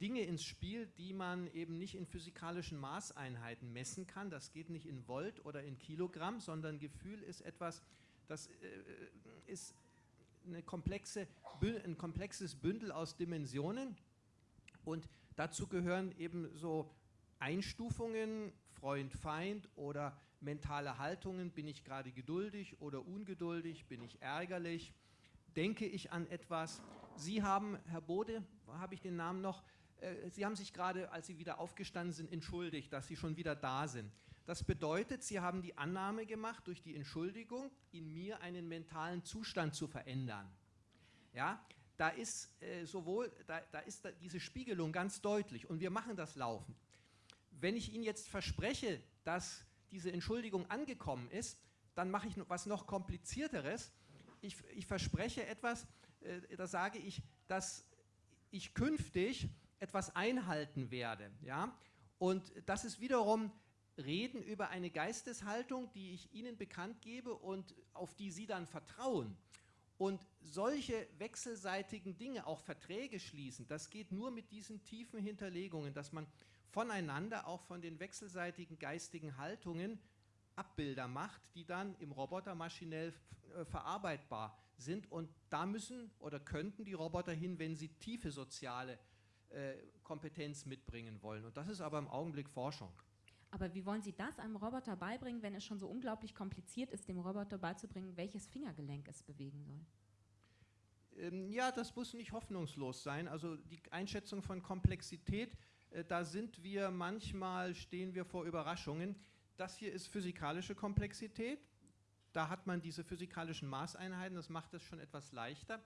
Dinge ins Spiel, die man eben nicht in physikalischen Maßeinheiten messen kann. Das geht nicht in Volt oder in Kilogramm, sondern Gefühl ist etwas, das äh, ist komplexe, ein komplexes Bündel aus Dimensionen und dazu gehören eben so Einstufungen, Freund, Feind oder mentale Haltungen, bin ich gerade geduldig oder ungeduldig, bin ich ärgerlich, denke ich an etwas. Sie haben, Herr Bode, habe ich den Namen noch, Sie haben sich gerade, als Sie wieder aufgestanden sind, entschuldigt, dass Sie schon wieder da sind. Das bedeutet, Sie haben die Annahme gemacht, durch die Entschuldigung in mir einen mentalen Zustand zu verändern. Ja, da ist äh, sowohl, da, da ist da diese Spiegelung ganz deutlich und wir machen das laufend. Wenn ich Ihnen jetzt verspreche, dass diese Entschuldigung angekommen ist, dann mache ich was noch komplizierteres. Ich, ich verspreche etwas, äh, da sage ich, dass ich künftig etwas einhalten werde. Ja? Und das ist wiederum Reden über eine Geisteshaltung, die ich Ihnen bekannt gebe und auf die Sie dann vertrauen. Und solche wechselseitigen Dinge, auch Verträge schließen, das geht nur mit diesen tiefen Hinterlegungen, dass man voneinander, auch von den wechselseitigen geistigen Haltungen, Abbilder macht, die dann im Roboter maschinell äh, verarbeitbar sind. Und da müssen oder könnten die Roboter hin, wenn sie tiefe soziale Kompetenz mitbringen wollen. Und das ist aber im Augenblick Forschung. Aber wie wollen Sie das einem Roboter beibringen, wenn es schon so unglaublich kompliziert ist, dem Roboter beizubringen, welches Fingergelenk es bewegen soll? Ähm, ja, das muss nicht hoffnungslos sein. Also die Einschätzung von Komplexität, äh, da sind wir manchmal, stehen wir vor Überraschungen. Das hier ist physikalische Komplexität. Da hat man diese physikalischen Maßeinheiten, das macht es schon etwas leichter.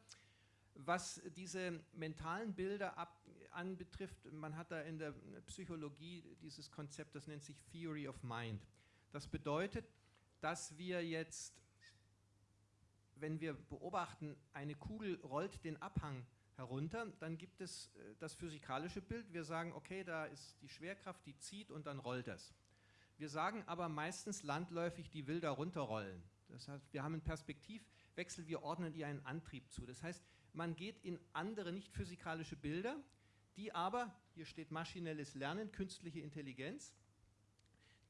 Was diese mentalen Bilder ab, anbetrifft, man hat da in der Psychologie dieses Konzept, das nennt sich Theory of Mind. Das bedeutet, dass wir jetzt, wenn wir beobachten, eine Kugel rollt den Abhang herunter, dann gibt es äh, das physikalische Bild. Wir sagen, okay, da ist die Schwerkraft, die zieht und dann rollt es. Wir sagen aber meistens landläufig, die will da runterrollen. Das heißt, wir haben einen Perspektivwechsel, wir ordnen ihr einen Antrieb zu. Das heißt, man geht in andere, nicht physikalische Bilder, die aber, hier steht maschinelles Lernen, künstliche Intelligenz,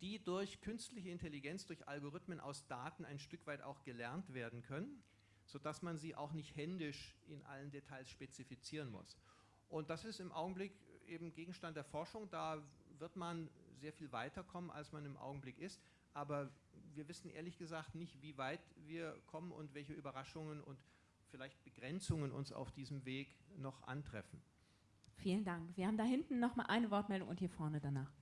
die durch künstliche Intelligenz, durch Algorithmen aus Daten ein Stück weit auch gelernt werden können, sodass man sie auch nicht händisch in allen Details spezifizieren muss. Und das ist im Augenblick eben Gegenstand der Forschung. Da wird man sehr viel weiterkommen, als man im Augenblick ist. Aber wir wissen ehrlich gesagt nicht, wie weit wir kommen und welche Überraschungen und vielleicht Begrenzungen uns auf diesem Weg noch antreffen. Vielen Dank. Wir haben da hinten noch mal eine Wortmeldung und hier vorne danach.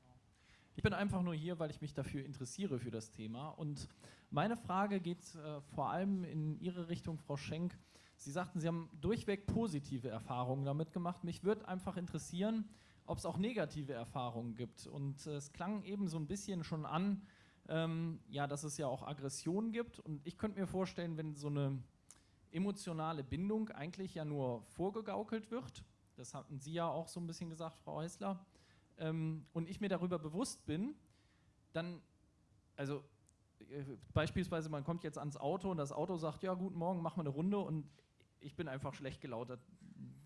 Ich bin einfach nur hier, weil ich mich dafür interessiere für das Thema. Und meine Frage geht äh, vor allem in Ihre Richtung, Frau Schenk. Sie sagten, Sie haben durchweg positive Erfahrungen damit gemacht. Mich würde einfach interessieren, ob es auch negative Erfahrungen gibt. Und äh, es klang eben so ein bisschen schon an, ähm, ja, dass es ja auch Aggressionen gibt. Und ich könnte mir vorstellen, wenn so eine emotionale Bindung eigentlich ja nur vorgegaukelt wird, das hatten Sie ja auch so ein bisschen gesagt, Frau Häusler, ähm, und ich mir darüber bewusst bin, dann, also äh, beispielsweise man kommt jetzt ans Auto und das Auto sagt, ja, guten Morgen, machen wir eine Runde und ich bin einfach schlecht gelautet,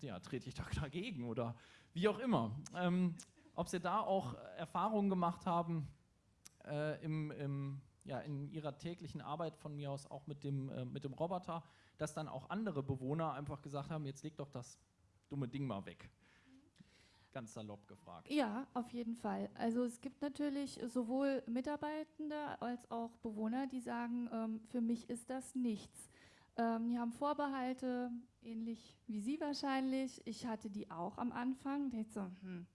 ja, trete ich da (laughs) dagegen oder wie auch immer. Ähm, ob Sie da auch Erfahrungen gemacht haben äh, im, im, ja, in Ihrer täglichen Arbeit von mir aus auch mit dem, äh, mit dem Roboter, dass dann auch andere Bewohner einfach gesagt haben, jetzt leg doch das dumme Ding mal weg. Ganz salopp gefragt. Ja, auf jeden Fall. Also es gibt natürlich sowohl Mitarbeitende als auch Bewohner, die sagen, ähm, für mich ist das nichts. Ähm, die haben Vorbehalte, ähnlich wie Sie wahrscheinlich. Ich hatte die auch am Anfang. Ich so, hm,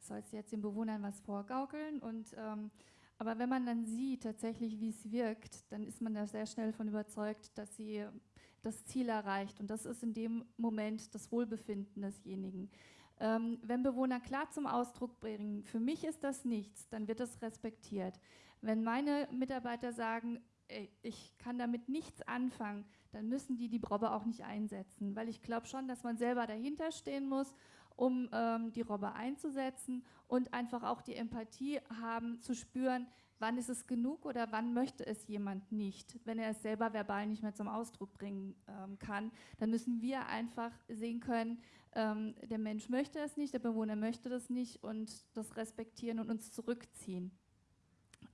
sollst du jetzt den Bewohnern was vorgaukeln? Und, ähm, aber wenn man dann sieht tatsächlich, wie es wirkt, dann ist man da sehr schnell von überzeugt, dass sie das Ziel erreicht. Und das ist in dem Moment das Wohlbefinden desjenigen. Ähm, wenn Bewohner klar zum Ausdruck bringen, für mich ist das nichts, dann wird das respektiert. Wenn meine Mitarbeiter sagen, ey, ich kann damit nichts anfangen, dann müssen die die Robbe auch nicht einsetzen, weil ich glaube schon, dass man selber dahinter stehen muss, um ähm, die Robbe einzusetzen und einfach auch die Empathie haben, zu spüren, wann ist es genug oder wann möchte es jemand nicht. Wenn er es selber verbal nicht mehr zum Ausdruck bringen ähm, kann, dann müssen wir einfach sehen können, ähm, der Mensch möchte es nicht, der Bewohner möchte das nicht und das respektieren und uns zurückziehen.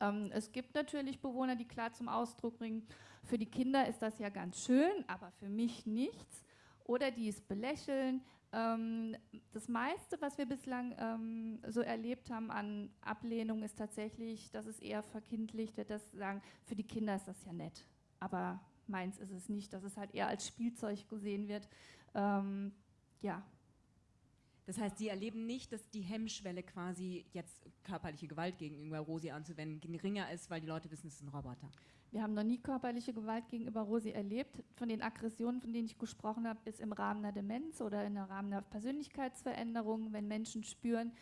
Ähm, es gibt natürlich Bewohner, die klar zum Ausdruck bringen, für die Kinder ist das ja ganz schön, aber für mich nichts. Oder die es belächeln, ähm, das meiste, was wir bislang ähm, so erlebt haben an Ablehnung, ist tatsächlich, dass es eher verkindlicht wird, dass sagen, für die Kinder ist das ja nett, aber meins ist es nicht, dass es halt eher als Spielzeug gesehen wird. Ähm, ja. Das heißt, Sie erleben nicht, dass die Hemmschwelle quasi jetzt körperliche Gewalt gegenüber Rosi anzuwenden geringer ist, weil die Leute wissen, es ist ein Roboter. Wir haben noch nie körperliche Gewalt gegenüber Rosi erlebt. Von den Aggressionen, von denen ich gesprochen habe, ist im Rahmen der Demenz oder im Rahmen der Persönlichkeitsveränderung, wenn Menschen spüren,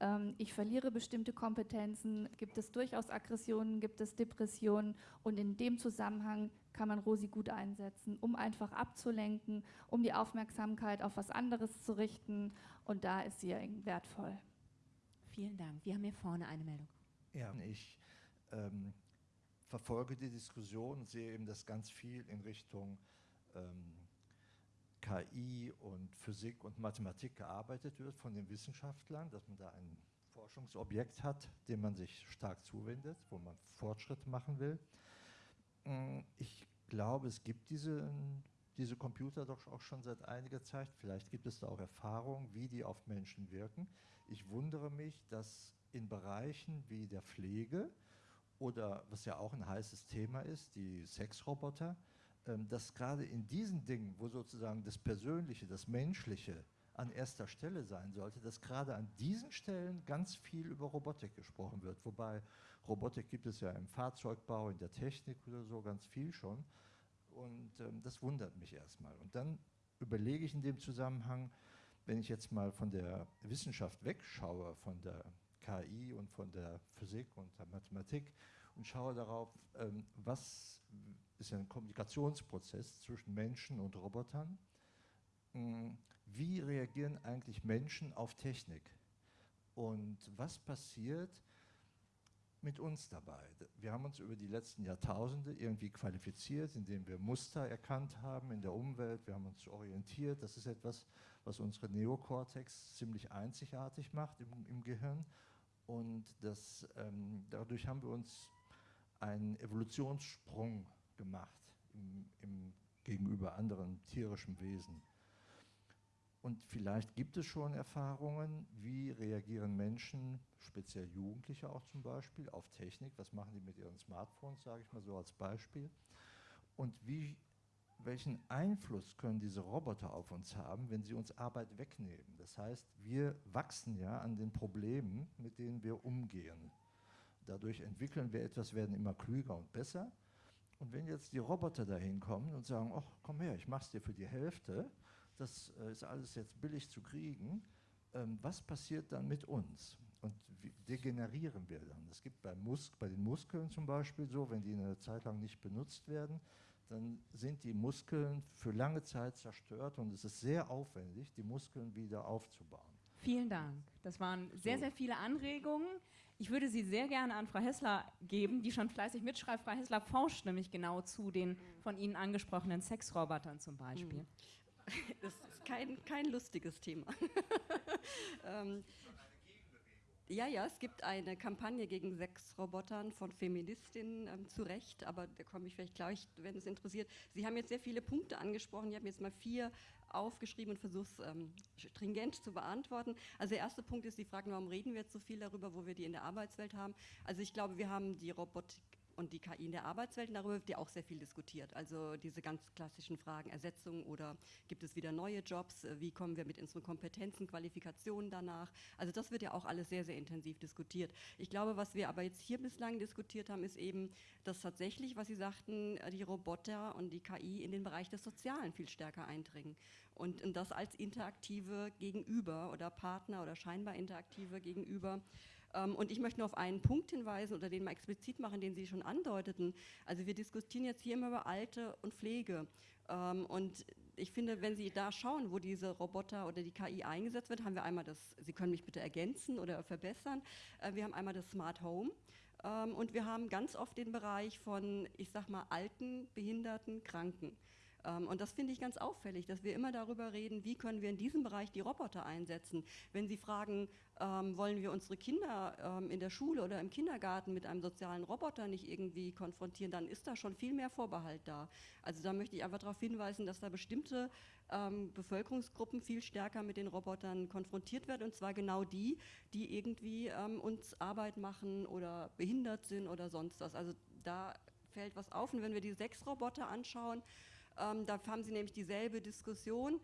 ähm, ich verliere bestimmte Kompetenzen, gibt es durchaus Aggressionen, gibt es Depressionen und in dem Zusammenhang kann man Rosi gut einsetzen, um einfach abzulenken, um die Aufmerksamkeit auf was anderes zu richten und da ist sie wertvoll. Vielen Dank. Wir haben hier vorne eine Meldung. Ja, ich ähm, verfolge die Diskussion und sehe eben, dass ganz viel in Richtung ähm, KI und Physik und Mathematik gearbeitet wird von den Wissenschaftlern, dass man da ein Forschungsobjekt hat, dem man sich stark zuwendet, wo man Fortschritte machen will. Mm, ich glaube, es gibt diesen diese Computer doch auch schon seit einiger Zeit. Vielleicht gibt es da auch Erfahrungen, wie die auf Menschen wirken. Ich wundere mich, dass in Bereichen wie der Pflege oder was ja auch ein heißes Thema ist, die Sexroboter, ähm, dass gerade in diesen Dingen, wo sozusagen das Persönliche, das Menschliche an erster Stelle sein sollte, dass gerade an diesen Stellen ganz viel über Robotik gesprochen wird. Wobei Robotik gibt es ja im Fahrzeugbau, in der Technik oder so ganz viel schon. Und ähm, das wundert mich erstmal. Und dann überlege ich in dem Zusammenhang, wenn ich jetzt mal von der Wissenschaft wegschaue, von der KI und von der Physik und der Mathematik und schaue darauf, ähm, was ist ein Kommunikationsprozess zwischen Menschen und Robotern. Hm, wie reagieren eigentlich Menschen auf Technik? Und was passiert mit uns dabei? Wir haben uns über die letzten Jahrtausende irgendwie qualifiziert, indem wir Muster erkannt haben in der Umwelt, wir haben uns orientiert. Das ist etwas, was unsere Neokortex ziemlich einzigartig macht im, im Gehirn. Und das, ähm, dadurch haben wir uns einen Evolutionssprung gemacht im, im, gegenüber anderen tierischen Wesen. Und vielleicht gibt es schon Erfahrungen, wie reagieren Menschen, speziell Jugendliche auch zum Beispiel, auf Technik. Was machen die mit ihren Smartphones, sage ich mal so als Beispiel. Und wie welchen Einfluss können diese Roboter auf uns haben, wenn sie uns Arbeit wegnehmen? Das heißt, wir wachsen ja an den Problemen, mit denen wir umgehen. Dadurch entwickeln wir etwas, werden immer klüger und besser. Und wenn jetzt die Roboter dahin kommen und sagen, ach, komm her, ich mach's dir für die Hälfte, das äh, ist alles jetzt billig zu kriegen, ähm, was passiert dann mit uns? Und wie degenerieren wir dann? Es gibt bei, Mus bei den Muskeln zum Beispiel so, wenn die eine Zeit lang nicht benutzt werden, dann sind die Muskeln für lange Zeit zerstört und es ist sehr aufwendig, die Muskeln wieder aufzubauen. Vielen Dank. Das waren sehr, sehr viele Anregungen. Ich würde sie sehr gerne an Frau Hessler geben, die schon fleißig mitschreibt. Frau Hessler forscht nämlich genau zu den von Ihnen angesprochenen Sexrobotern zum Beispiel. (laughs) Das ist kein, kein lustiges Thema. (laughs) ähm, ja, ja, es gibt eine Kampagne gegen Sexrobotern von Feministinnen ähm, zu Recht, aber da komme ich vielleicht gleich, wenn es interessiert. Sie haben jetzt sehr viele Punkte angesprochen. Ich habe jetzt mal vier aufgeschrieben und versuche es ähm, stringent zu beantworten. Also der erste Punkt ist die Frage, warum reden wir jetzt so viel darüber, wo wir die in der Arbeitswelt haben. Also ich glaube, wir haben die Robotik und die KI in der Arbeitswelt, darüber wird ja auch sehr viel diskutiert. Also diese ganz klassischen Fragen, Ersetzung oder gibt es wieder neue Jobs, wie kommen wir mit unseren Kompetenzen, Qualifikationen danach. Also das wird ja auch alles sehr, sehr intensiv diskutiert. Ich glaube, was wir aber jetzt hier bislang diskutiert haben, ist eben, dass tatsächlich, was Sie sagten, die Roboter und die KI in den Bereich des Sozialen viel stärker eindringen. Und, und das als interaktive Gegenüber oder Partner oder scheinbar interaktive Gegenüber und ich möchte nur auf einen Punkt hinweisen oder den mal explizit machen, den Sie schon andeuteten. Also wir diskutieren jetzt hier immer über Alte und Pflege. Ähm, und ich finde, wenn Sie da schauen, wo diese Roboter oder die KI eingesetzt wird, haben wir einmal das, Sie können mich bitte ergänzen oder verbessern, äh, wir haben einmal das Smart Home. Ähm, und wir haben ganz oft den Bereich von, ich sag mal, alten, behinderten, Kranken. Ähm, und das finde ich ganz auffällig, dass wir immer darüber reden, wie können wir in diesem Bereich die Roboter einsetzen. Wenn Sie fragen, ähm, wollen wir unsere Kinder ähm, in der Schule oder im Kindergarten mit einem sozialen Roboter nicht irgendwie konfrontieren, dann ist da schon viel mehr Vorbehalt da. Also da möchte ich einfach darauf hinweisen, dass da bestimmte Bevölkerungsgruppen viel stärker mit den Robotern konfrontiert werden und zwar genau die, die irgendwie uns Arbeit machen oder behindert sind oder sonst was. Also da fällt was auf und wenn wir die sechs Roboter anschauen, ähm, da haben Sie nämlich dieselbe Diskussion.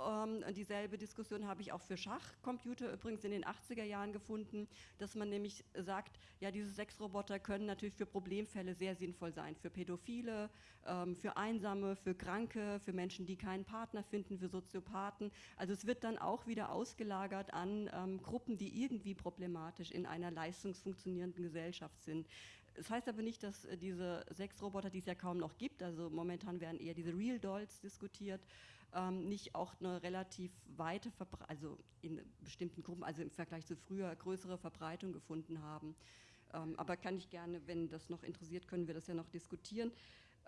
Ähm, dieselbe Diskussion habe ich auch für Schachcomputer übrigens in den 80er Jahren gefunden, dass man nämlich sagt, ja, diese sechs Roboter können natürlich für Problemfälle sehr sinnvoll sein, für Pädophile, ähm, für Einsame, für Kranke, für Menschen, die keinen Partner finden, für Soziopathen. Also es wird dann auch wieder ausgelagert an ähm, Gruppen, die irgendwie problematisch in einer leistungsfunktionierenden Gesellschaft sind. Das heißt aber nicht, dass äh, diese sechs Roboter, die es ja kaum noch gibt, also momentan werden eher diese Real Dolls diskutiert, ähm, nicht auch eine relativ weite, Verbre also in bestimmten Gruppen, also im Vergleich zu früher, größere Verbreitung gefunden haben. Ähm, aber kann ich gerne, wenn das noch interessiert, können wir das ja noch diskutieren.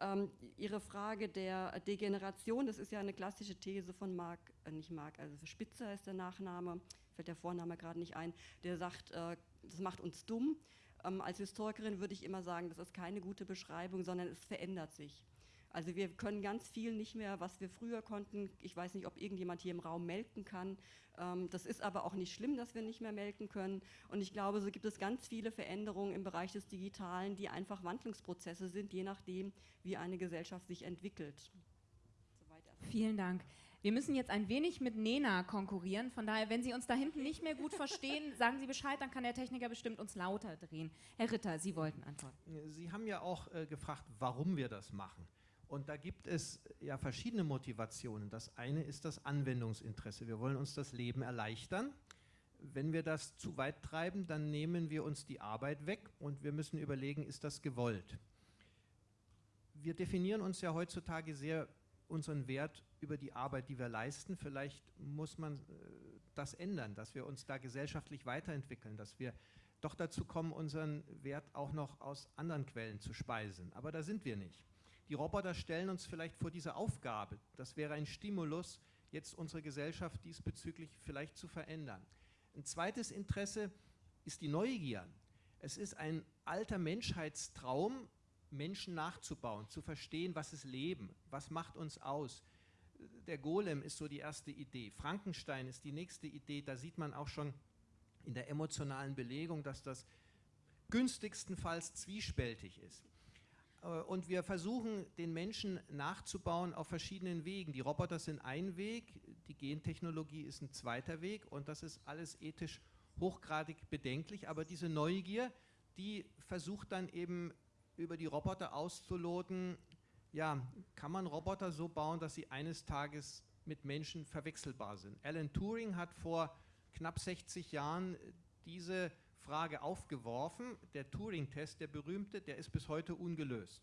Ähm, Ihre Frage der Degeneration, das ist ja eine klassische These von Marc, äh, nicht Marc, also Spitzer ist der Nachname, fällt der Vorname gerade nicht ein, der sagt, äh, das macht uns dumm. Ähm, als Historikerin würde ich immer sagen, das ist keine gute Beschreibung, sondern es verändert sich. Also wir können ganz viel nicht mehr, was wir früher konnten. Ich weiß nicht, ob irgendjemand hier im Raum melken kann. Ähm, das ist aber auch nicht schlimm, dass wir nicht mehr melken können. Und ich glaube, so gibt es ganz viele Veränderungen im Bereich des Digitalen, die einfach Wandlungsprozesse sind, je nachdem, wie eine Gesellschaft sich entwickelt. Vielen Dank. Wir müssen jetzt ein wenig mit Nena konkurrieren. Von daher, wenn Sie uns da hinten nicht mehr gut verstehen, (laughs) sagen Sie Bescheid, dann kann der Techniker bestimmt uns lauter drehen. Herr Ritter, Sie wollten antworten. Sie haben ja auch äh, gefragt, warum wir das machen. Und da gibt es ja verschiedene Motivationen. Das eine ist das Anwendungsinteresse. Wir wollen uns das Leben erleichtern. Wenn wir das zu weit treiben, dann nehmen wir uns die Arbeit weg und wir müssen überlegen, ist das gewollt? Wir definieren uns ja heutzutage sehr unseren Wert über die Arbeit, die wir leisten. Vielleicht muss man äh, das ändern, dass wir uns da gesellschaftlich weiterentwickeln, dass wir doch dazu kommen, unseren Wert auch noch aus anderen Quellen zu speisen. Aber da sind wir nicht. Die Roboter stellen uns vielleicht vor diese Aufgabe. Das wäre ein Stimulus, jetzt unsere Gesellschaft diesbezüglich vielleicht zu verändern. Ein zweites Interesse ist die Neugier. Es ist ein alter Menschheitstraum, Menschen nachzubauen, zu verstehen, was ist Leben, was macht uns aus. Der Golem ist so die erste Idee. Frankenstein ist die nächste Idee. Da sieht man auch schon in der emotionalen Belegung, dass das günstigstenfalls zwiespältig ist. Äh, und wir versuchen, den Menschen nachzubauen auf verschiedenen Wegen. Die Roboter sind ein Weg, die Gentechnologie ist ein zweiter Weg und das ist alles ethisch hochgradig bedenklich. Aber diese Neugier, die versucht dann eben über die Roboter auszuloten, ja, kann man Roboter so bauen, dass sie eines Tages mit Menschen verwechselbar sind. Alan Turing hat vor knapp 60 Jahren diese Frage aufgeworfen. Der Turing-Test, der berühmte, der ist bis heute ungelöst.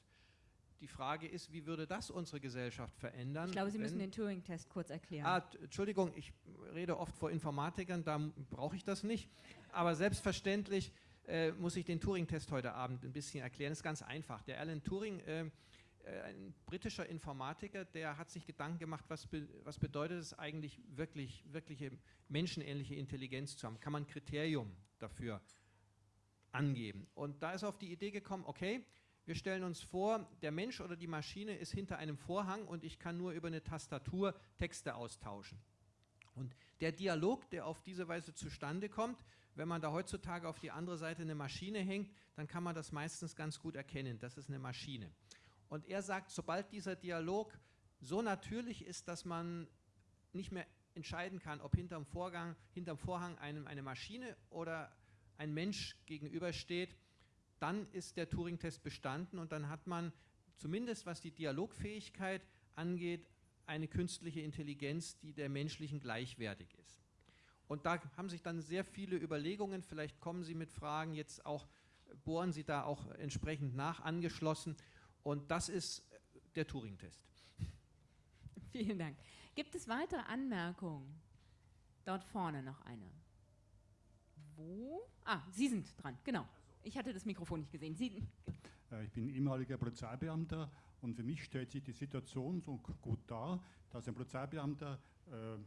Die Frage ist, wie würde das unsere Gesellschaft verändern? Ich glaube, Sie müssen den Turing-Test kurz erklären. Ah, Entschuldigung, ich rede oft vor Informatikern, da brauche ich das nicht. Aber selbstverständlich äh, muss ich den Turing-Test heute Abend ein bisschen erklären. Das ist ganz einfach. Der Alan Turing, äh, äh, ein britischer Informatiker, der hat sich Gedanken gemacht, was, be was bedeutet es eigentlich, wirklich, wirkliche menschenähnliche Intelligenz zu haben? Kann man ein Kriterium dafür angeben. Und da ist auf die Idee gekommen, okay, wir stellen uns vor, der Mensch oder die Maschine ist hinter einem Vorhang und ich kann nur über eine Tastatur Texte austauschen. Und der Dialog, der auf diese Weise zustande kommt, wenn man da heutzutage auf die andere Seite eine Maschine hängt, dann kann man das meistens ganz gut erkennen, das ist eine Maschine. Und er sagt, sobald dieser Dialog so natürlich ist, dass man nicht mehr entscheiden kann, ob hinterm, Vorgang, hinterm Vorhang einem eine Maschine oder ein Mensch gegenübersteht, dann ist der Turing-Test bestanden und dann hat man zumindest was die Dialogfähigkeit angeht, eine künstliche Intelligenz, die der menschlichen gleichwertig ist. Und da haben sich dann sehr viele Überlegungen, vielleicht kommen Sie mit Fragen jetzt auch, bohren Sie da auch entsprechend nach, angeschlossen. Und das ist der Turing-Test. (laughs) Vielen Dank. Gibt es weitere Anmerkungen? Dort vorne noch eine. Wo? Ah, Sie sind dran, genau. Ich hatte das Mikrofon nicht gesehen. Sie. Äh, ich bin ehemaliger Polizeibeamter und für mich stellt sich die Situation so gut dar, dass ein Polizeibeamter äh,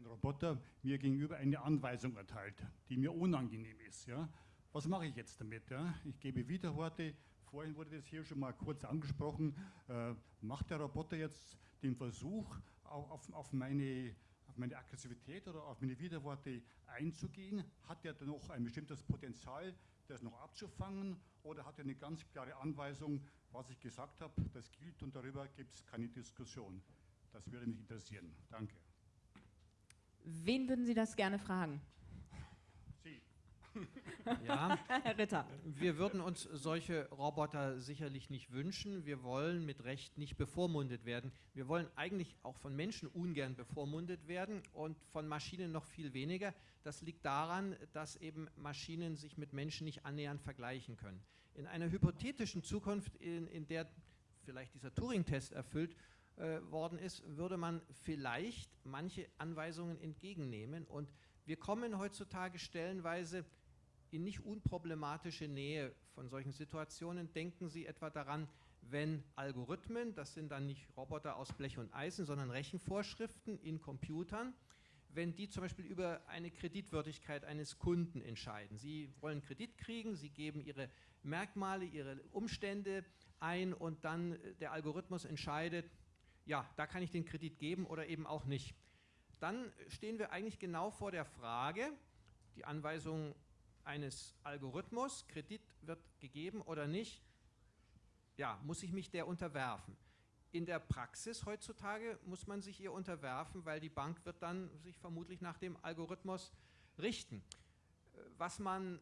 ein Roboter mir gegenüber eine Anweisung erteilt, die mir unangenehm ist. Ja? Was mache ich jetzt damit? Ja? Ich gebe Widerworte. Vorhin wurde das hier schon mal kurz angesprochen. Äh, macht der Roboter jetzt den Versuch, auf, auf meine auf meine Aggressivität oder auf meine Widerworte einzugehen? Hat er noch ein bestimmtes Potenzial, das noch abzufangen? Oder hat er eine ganz klare Anweisung, was ich gesagt habe, das gilt und darüber gibt es keine Diskussion? Das würde mich interessieren. Danke. Wen würden Sie das gerne fragen? (laughs) Ja, Herr Ritter. Wir würden uns solche Roboter sicherlich nicht wünschen. Wir wollen mit Recht nicht bevormundet werden. Wir wollen eigentlich auch von Menschen ungern bevormundet werden und von Maschinen noch viel weniger. Das liegt daran, dass eben Maschinen sich mit Menschen nicht annähernd vergleichen können. In einer hypothetischen Zukunft, in, in der vielleicht dieser Turing-Test erfüllt äh, worden ist, würde man vielleicht manche Anweisungen entgegennehmen. Und wir kommen heutzutage stellenweise in nicht unproblematische Nähe von solchen Situationen. Denken Sie etwa daran, wenn Algorithmen, das sind dann nicht Roboter aus Blech und Eisen, sondern Rechenvorschriften in Computern, wenn die zum Beispiel über eine Kreditwürdigkeit eines Kunden entscheiden. Sie wollen Kredit kriegen, sie geben ihre Merkmale, ihre Umstände ein und dann äh, der Algorithmus entscheidet, ja, da kann ich den Kredit geben oder eben auch nicht. Dann stehen wir eigentlich genau vor der Frage, die Anweisung eines Algorithmus, Kredit wird gegeben oder nicht, ja, muss ich mich der unterwerfen. In der Praxis heutzutage muss man sich ihr unterwerfen, weil die Bank wird dann sich vermutlich nach dem Algorithmus richten. Was man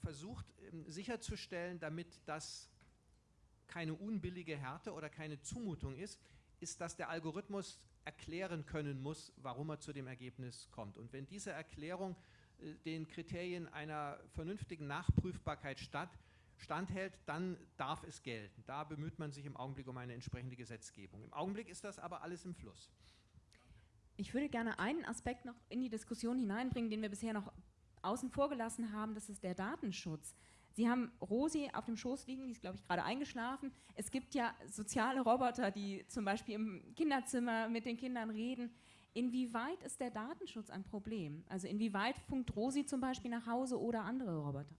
versucht ähm, sicherzustellen, damit das keine unbillige Härte oder keine Zumutung ist, ist, dass der Algorithmus erklären können muss, warum er zu dem Ergebnis kommt. Und wenn diese Erklärung äh, den Kriterien einer vernünftigen Nachprüfbarkeit statt, standhält, dann darf es gelten. Da bemüht man sich im Augenblick um eine entsprechende Gesetzgebung. Im Augenblick ist das aber alles im Fluss. Ich würde gerne einen Aspekt noch in die Diskussion hineinbringen, den wir bisher noch außen vor gelassen haben, das ist der Datenschutz. Sie haben Rosi auf dem Schoß liegen, die ist, glaube ich, gerade eingeschlafen. Es gibt ja soziale Roboter, die zum Beispiel im Kinderzimmer mit den Kindern reden. Inwieweit ist der Datenschutz ein Problem? Also inwieweit funkt Rosi zum Beispiel nach Hause oder andere Roboter?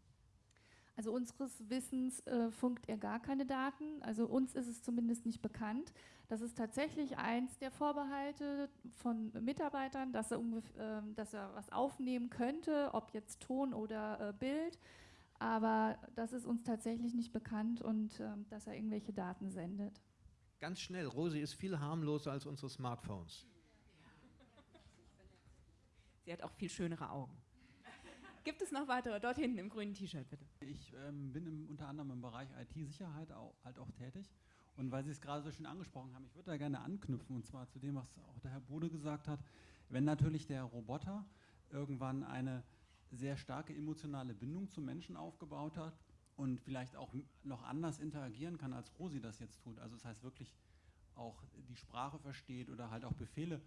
Also unseres Wissens äh, funkt er gar keine Daten. Also uns ist es zumindest nicht bekannt. Das ist tatsächlich eins der Vorbehalte von Mitarbeitern, dass er, äh, dass er was aufnehmen könnte, ob jetzt Ton oder äh, Bild. Aber das ist uns tatsächlich nicht bekannt und ähm, dass er irgendwelche Daten sendet. Ganz schnell, Rosi ist viel harmloser als unsere Smartphones. Sie hat auch viel schönere Augen. Gibt es noch weitere? Dort hinten im grünen T-Shirt, bitte. Ich ähm, bin im, unter anderem im Bereich IT-Sicherheit auch, halt auch tätig. Und weil Sie es gerade so schön angesprochen haben, ich würde da gerne anknüpfen, und zwar zu dem, was auch der Herr Bode gesagt hat. Wenn natürlich der Roboter irgendwann eine sehr starke emotionale Bindung zum Menschen aufgebaut hat und vielleicht auch noch anders interagieren kann, als Rosi das jetzt tut, also das heißt wirklich auch die Sprache versteht oder halt auch Befehle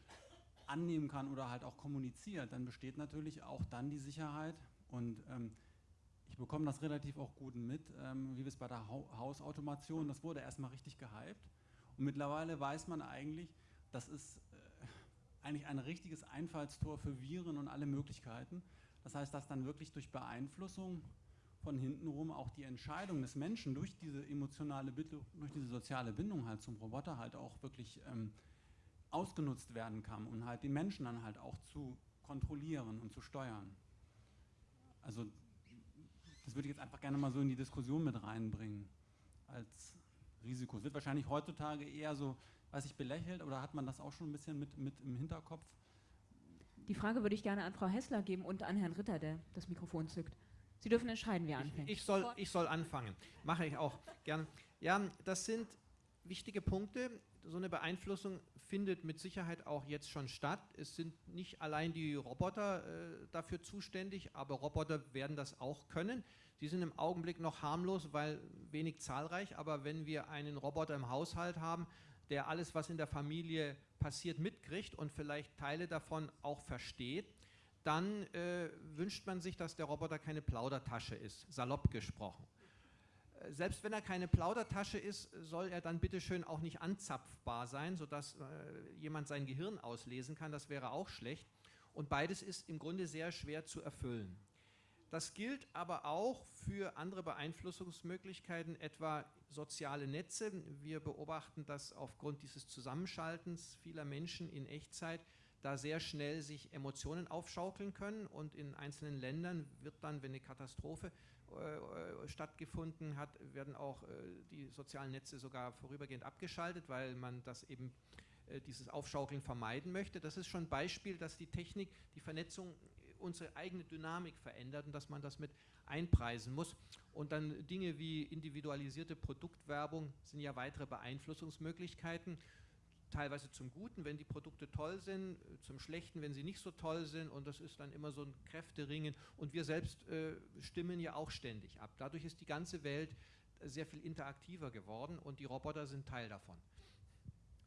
annehmen kann oder halt auch kommuniziert, dann besteht natürlich auch dann die Sicherheit. Und ähm, ich bekomme das relativ auch gut mit, ähm, wie wir es bei der ha Hausautomation, das wurde erstmal richtig gehypt. Und mittlerweile weiß man eigentlich, das ist äh, eigentlich ein richtiges Einfallstor für Viren und alle Möglichkeiten. Das heißt, dass dann wirklich durch Beeinflussung von hintenrum auch die Entscheidung des Menschen durch diese emotionale, durch diese soziale Bindung halt zum Roboter halt auch wirklich ähm, ausgenutzt werden kann und halt die Menschen dann halt auch zu kontrollieren und zu steuern. Also das würde ich jetzt einfach gerne mal so in die Diskussion mit reinbringen als Risiko. Es wird wahrscheinlich heutzutage eher so, weiß ich, belächelt oder hat man das auch schon ein bisschen mit, mit im Hinterkopf? Die Frage würde ich gerne an Frau Hessler geben und an Herrn Ritter, der das Mikrofon zückt. Sie dürfen entscheiden, wer anfängt. Ich, ich, soll, ich soll anfangen. Mache ich auch gern. Ja, das sind wichtige Punkte. So eine Beeinflussung findet mit Sicherheit auch jetzt schon statt. Es sind nicht allein die Roboter äh, dafür zuständig, aber Roboter werden das auch können. Sie sind im Augenblick noch harmlos, weil wenig zahlreich, aber wenn wir einen Roboter im Haushalt haben, der alles, was in der Familie passiert, mitkriegt und vielleicht Teile davon auch versteht, dann äh, wünscht man sich, dass der Roboter keine Plaudertasche ist, salopp gesprochen selbst wenn er keine Plaudertasche ist, soll er dann bitteschön auch nicht anzapfbar sein, sodass äh, jemand sein Gehirn auslesen kann. Das wäre auch schlecht. Und beides ist im Grunde sehr schwer zu erfüllen. Das gilt aber auch für andere Beeinflussungsmöglichkeiten, etwa soziale Netze. Wir beobachten, dass aufgrund dieses Zusammenschaltens vieler Menschen in Echtzeit da sehr schnell sich Emotionen aufschaukeln können und in einzelnen Ländern wird dann, wenn eine Katastrophe äh, stattgefunden hat, werden auch äh, die sozialen Netze sogar vorübergehend abgeschaltet, weil man das eben äh, dieses Aufschaukeln vermeiden möchte. Das ist schon ein Beispiel, dass die Technik, die Vernetzung unsere eigene Dynamik verändert und dass man das mit einpreisen muss. Und dann Dinge wie individualisierte Produktwerbung sind ja weitere Beeinflussungsmöglichkeiten teilweise zum Guten, wenn die Produkte toll sind, zum Schlechten, wenn sie nicht so toll sind und das ist dann immer so ein Kräfteringen und wir selbst äh, stimmen ja auch ständig ab. Dadurch ist die ganze Welt sehr viel interaktiver geworden und die Roboter sind Teil davon.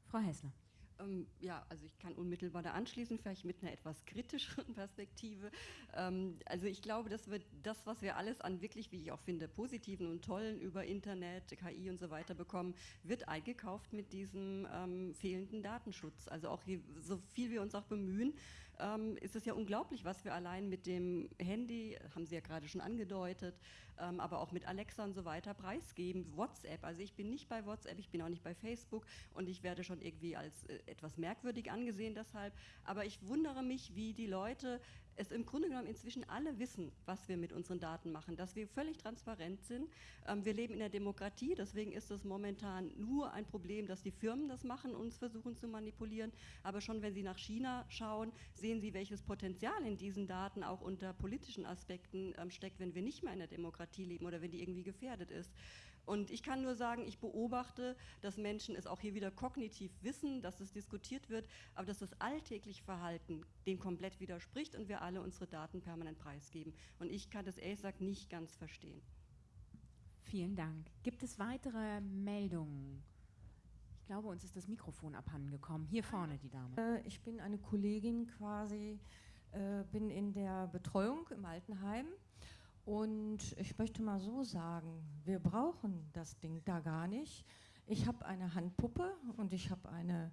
Frau Hessler. Ähm, ja, also ich kann unmittelbar da anschließen, vielleicht mit einer etwas kritischeren (laughs) Perspektive. Ähm, also ich glaube, dass wir das, was wir alles an wirklich, wie ich auch finde, positiven und tollen über Internet, KI und so weiter bekommen, wird eingekauft mit diesem ähm, fehlenden Datenschutz. Also auch je, so viel wir uns auch bemühen, ähm, ist es ja unglaublich, was wir allein mit dem Handy, haben Sie ja gerade schon angedeutet, ähm, aber auch mit Alexa und so weiter preisgeben. WhatsApp, also ich bin nicht bei WhatsApp, ich bin auch nicht bei Facebook und ich werde schon irgendwie als äh, etwas merkwürdig angesehen deshalb. Aber ich wundere mich, wie die Leute es im Grunde genommen inzwischen alle wissen, was wir mit unseren Daten machen, dass wir völlig transparent sind. Ähm, wir leben in der Demokratie, deswegen ist es momentan nur ein Problem, dass die Firmen das machen, uns versuchen zu manipulieren. Aber schon wenn Sie nach China schauen, sehen Sie, welches Potenzial in diesen Daten auch unter politischen Aspekten ähm, steckt, wenn wir nicht mehr in der Demokratie leben oder wenn die irgendwie gefährdet ist. Und ich kann nur sagen, ich beobachte, dass Menschen es auch hier wieder kognitiv wissen, dass es diskutiert wird, aber dass das alltägliche Verhalten dem komplett widerspricht und wir alle unsere Daten permanent preisgeben. Und ich kann das ehrlich gesagt nicht ganz verstehen. Vielen Dank. Gibt es weitere Meldungen? Ich glaube, uns ist das Mikrofon abhandengekommen. Hier vorne die Dame. Äh, ich bin eine Kollegin quasi, äh, bin in der Betreuung im Altenheim und ich möchte mal so sagen, wir brauchen das Ding da gar nicht. Ich habe eine Handpuppe und ich habe eine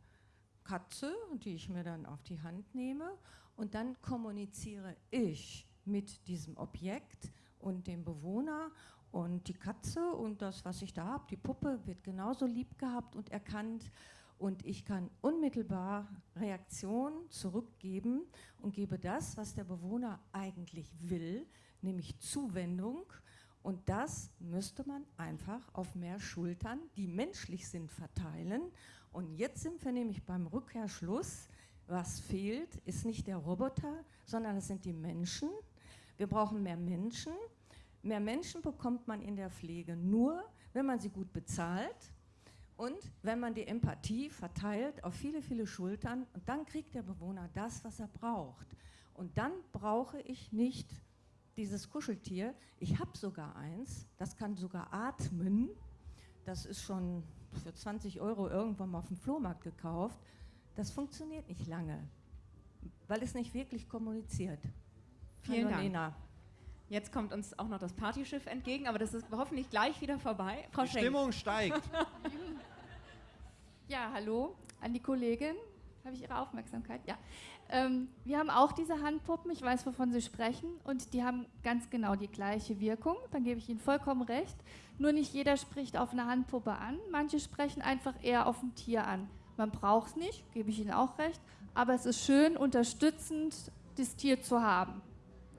Katze, die ich mir dann auf die Hand nehme. Und dann kommuniziere ich mit diesem Objekt und dem Bewohner und die Katze und das, was ich da habe, die Puppe, wird genauso lieb gehabt und erkannt. Und ich kann unmittelbar Reaktionen zurückgeben und gebe das, was der Bewohner eigentlich will, nämlich Zuwendung. Und das müsste man einfach auf mehr Schultern, die menschlich sind, verteilen. Und jetzt sind wir nämlich beim Rückkehrschluss. Was fehlt, ist nicht der Roboter, sondern es sind die Menschen. Wir brauchen mehr Menschen. Mehr Menschen bekommt man in der Pflege nur, wenn man sie gut bezahlt und wenn man die Empathie verteilt auf viele, viele Schultern. Und dann kriegt der Bewohner das, was er braucht. Und dann brauche ich nicht dieses Kuscheltier, ich habe sogar eins, das kann sogar atmen. Das ist schon für 20 Euro irgendwann mal auf dem Flohmarkt gekauft. Das funktioniert nicht lange, weil es nicht wirklich kommuniziert. Vielen Hallo, Dank. Lena. Jetzt kommt uns auch noch das Partyschiff entgegen, aber das ist hoffentlich gleich wieder vorbei. Frau die Schenk. Stimmung steigt. (laughs) ja, hallo an die Kollegin. Habe ich Ihre Aufmerksamkeit? Ja. Ähm, wir haben auch diese Handpuppen, ich weiß, wovon Sie sprechen, und die haben ganz genau die gleiche Wirkung. Dann gebe ich Ihnen vollkommen recht. Nur nicht jeder spricht auf eine Handpuppe an, manche sprechen einfach eher auf ein Tier an. Man braucht es nicht, gebe ich Ihnen auch recht, aber es ist schön, unterstützend das Tier zu haben.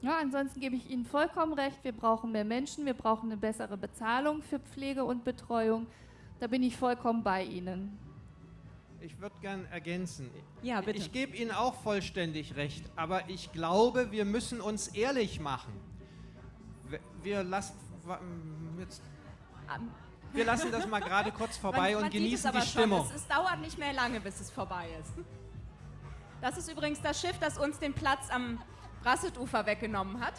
Ja, ansonsten gebe ich Ihnen vollkommen recht, wir brauchen mehr Menschen, wir brauchen eine bessere Bezahlung für Pflege und Betreuung. Da bin ich vollkommen bei Ihnen. Ich würde gern ergänzen. Ja, bitte. Ich gebe Ihnen auch vollständig recht, aber ich glaube, wir müssen uns ehrlich machen. Wir lassen, jetzt, wir lassen das mal gerade kurz (laughs) vorbei man, man und genießen die Stimmung. Es, es dauert nicht mehr lange, bis es vorbei ist. Das ist übrigens das Schiff, das uns den Platz am Brassetufer weggenommen hat.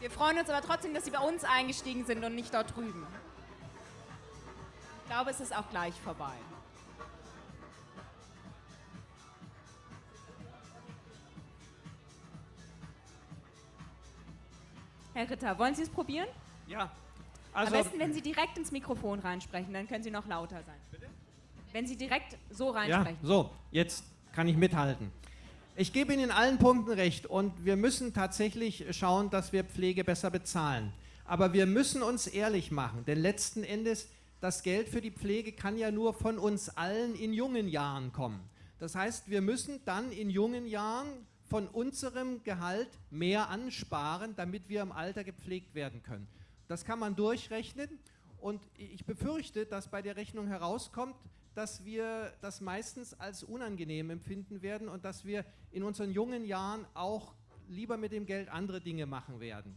Wir freuen uns aber trotzdem, dass Sie bei uns eingestiegen sind und nicht dort drüben. Ich glaube, es ist auch gleich vorbei. Herr Ritter, wollen Sie es probieren? Ja. Also Am besten, wenn Sie direkt ins Mikrofon reinsprechen, dann können Sie noch lauter sein. Bitte? Wenn Sie direkt so reinsprechen. Ja, so, jetzt kann ich mithalten. Ich gebe Ihnen in allen Punkten recht und wir müssen tatsächlich schauen, dass wir Pflege besser bezahlen. Aber wir müssen uns ehrlich machen, denn letzten Endes das Geld für die Pflege kann ja nur von uns allen in jungen Jahren kommen. Das heißt, wir müssen dann in jungen Jahren von unserem Gehalt mehr ansparen, damit wir im Alter gepflegt werden können. Das kann man durchrechnen und ich befürchte, dass bei der Rechnung herauskommt, dass wir das meistens als unangenehm empfinden werden und dass wir in unseren jungen Jahren auch lieber mit dem Geld andere Dinge machen werden.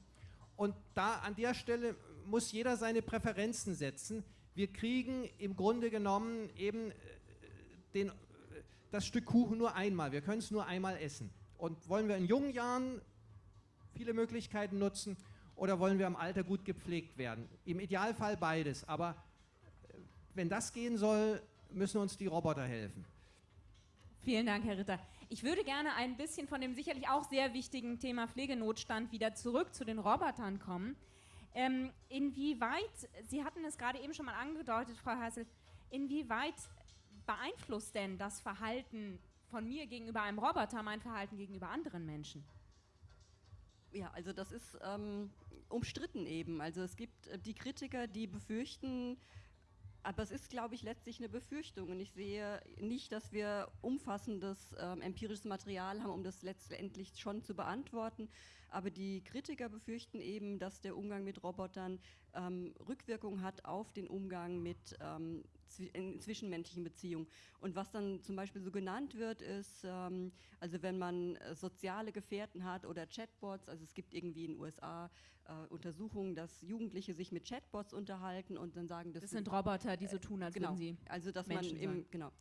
Und da an der Stelle muss jeder seine Präferenzen setzen wir kriegen im Grunde genommen eben äh, den, das Stück Kuchen nur einmal. Wir können es nur einmal essen. Und wollen wir in jungen Jahren viele Möglichkeiten nutzen oder wollen wir im Alter gut gepflegt werden? Im Idealfall beides. Aber äh, wenn das gehen soll, müssen uns die Roboter helfen. Vielen Dank, Herr Ritter. Ich würde gerne ein bisschen von dem sicherlich auch sehr wichtigen Thema Pflegenotstand wieder zurück zu den Robotern kommen. Ähm, inwieweit, Sie hatten es gerade eben schon mal angedeutet, Frau Hassel, inwieweit beeinflusst denn das Verhalten von mir gegenüber einem Roboter mein Verhalten gegenüber anderen Menschen? Ja, also das ist ähm, umstritten eben. Also es gibt äh, die Kritiker, die befürchten, aber es ist, glaube ich, letztlich eine Befürchtung und ich sehe nicht, dass wir umfassendes ähm, empirisches Material haben, um das letztendlich schon zu beantworten. Aber die Kritiker befürchten eben, dass der Umgang mit Robotern ähm, Rückwirkung hat auf den Umgang mit ähm, in zwischenmenschlichen Beziehungen. Und was dann zum Beispiel so genannt wird, ist, ähm, also wenn man äh, soziale Gefährten hat oder Chatbots, also es gibt irgendwie in den USA äh, Untersuchungen, dass Jugendliche sich mit Chatbots unterhalten und dann sagen, das, das sind Roboter, die so tun, als genau, würden sie also dass Menschen man eben, genau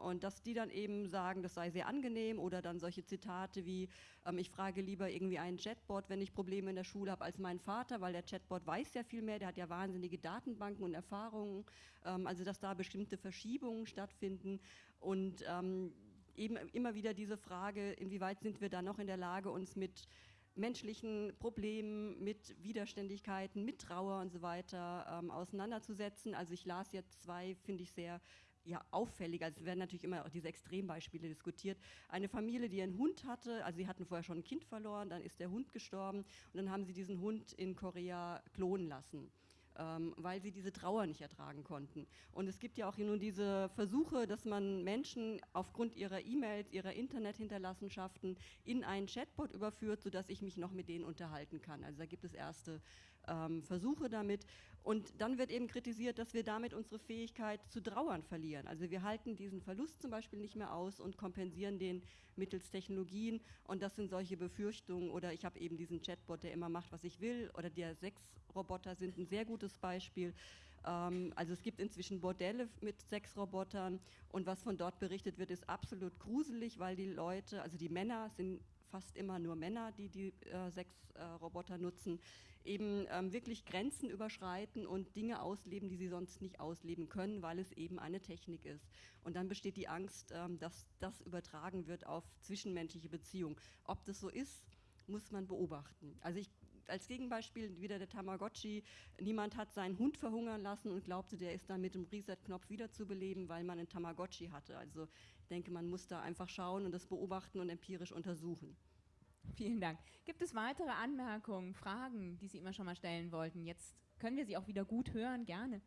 und dass die dann eben sagen, das sei sehr angenehm oder dann solche Zitate wie ähm, ich frage lieber irgendwie einen Chatbot, wenn ich Probleme in der Schule habe, als meinen Vater, weil der Chatbot weiß ja viel mehr, der hat ja wahnsinnige Datenbanken und Erfahrungen, ähm, also dass da bestimmte Verschiebungen stattfinden und ähm, eben immer wieder diese Frage, inwieweit sind wir da noch in der Lage, uns mit menschlichen Problemen, mit Widerständigkeiten, mit Trauer und so weiter ähm, auseinanderzusetzen. Also ich las jetzt zwei, finde ich, sehr ja, auffällig, also es werden natürlich immer auch diese Extrembeispiele diskutiert. Eine Familie, die einen Hund hatte, also sie hatten vorher schon ein Kind verloren, dann ist der Hund gestorben und dann haben sie diesen Hund in Korea klonen lassen ähm, weil sie diese Trauer nicht ertragen konnten. Und es gibt ja auch nun diese Versuche, dass man Menschen aufgrund ihrer E-Mails, ihrer Internethinterlassenschaften in einen Chatbot überführt, sodass ich mich noch mit denen unterhalten kann. Also da gibt es erste ähm, Versuche damit. Und dann wird eben kritisiert, dass wir damit unsere Fähigkeit zu trauern verlieren. Also wir halten diesen Verlust zum Beispiel nicht mehr aus und kompensieren den mittels Technologien. Und das sind solche Befürchtungen. Oder ich habe eben diesen Chatbot, der immer macht, was ich will. Oder der Sexroboter sind ein sehr gutes Beispiel. Ähm, also es gibt inzwischen Bordelle mit Sexrobotern. Und was von dort berichtet wird, ist absolut gruselig, weil die Leute, also die Männer sind fast immer nur Männer, die die äh, Sexroboter nutzen eben ähm, wirklich Grenzen überschreiten und Dinge ausleben, die sie sonst nicht ausleben können, weil es eben eine Technik ist. Und dann besteht die Angst, ähm, dass das übertragen wird auf zwischenmenschliche Beziehungen. Ob das so ist, muss man beobachten. Also ich als Gegenbeispiel wieder der Tamagotchi. Niemand hat seinen Hund verhungern lassen und glaubte, der ist dann mit dem Reset-Knopf wiederzubeleben, weil man einen Tamagotchi hatte. Also ich denke, man muss da einfach schauen und das beobachten und empirisch untersuchen. Vielen Dank. Gibt es weitere Anmerkungen, Fragen, die Sie immer schon mal stellen wollten? Jetzt können wir Sie auch wieder gut hören, gerne.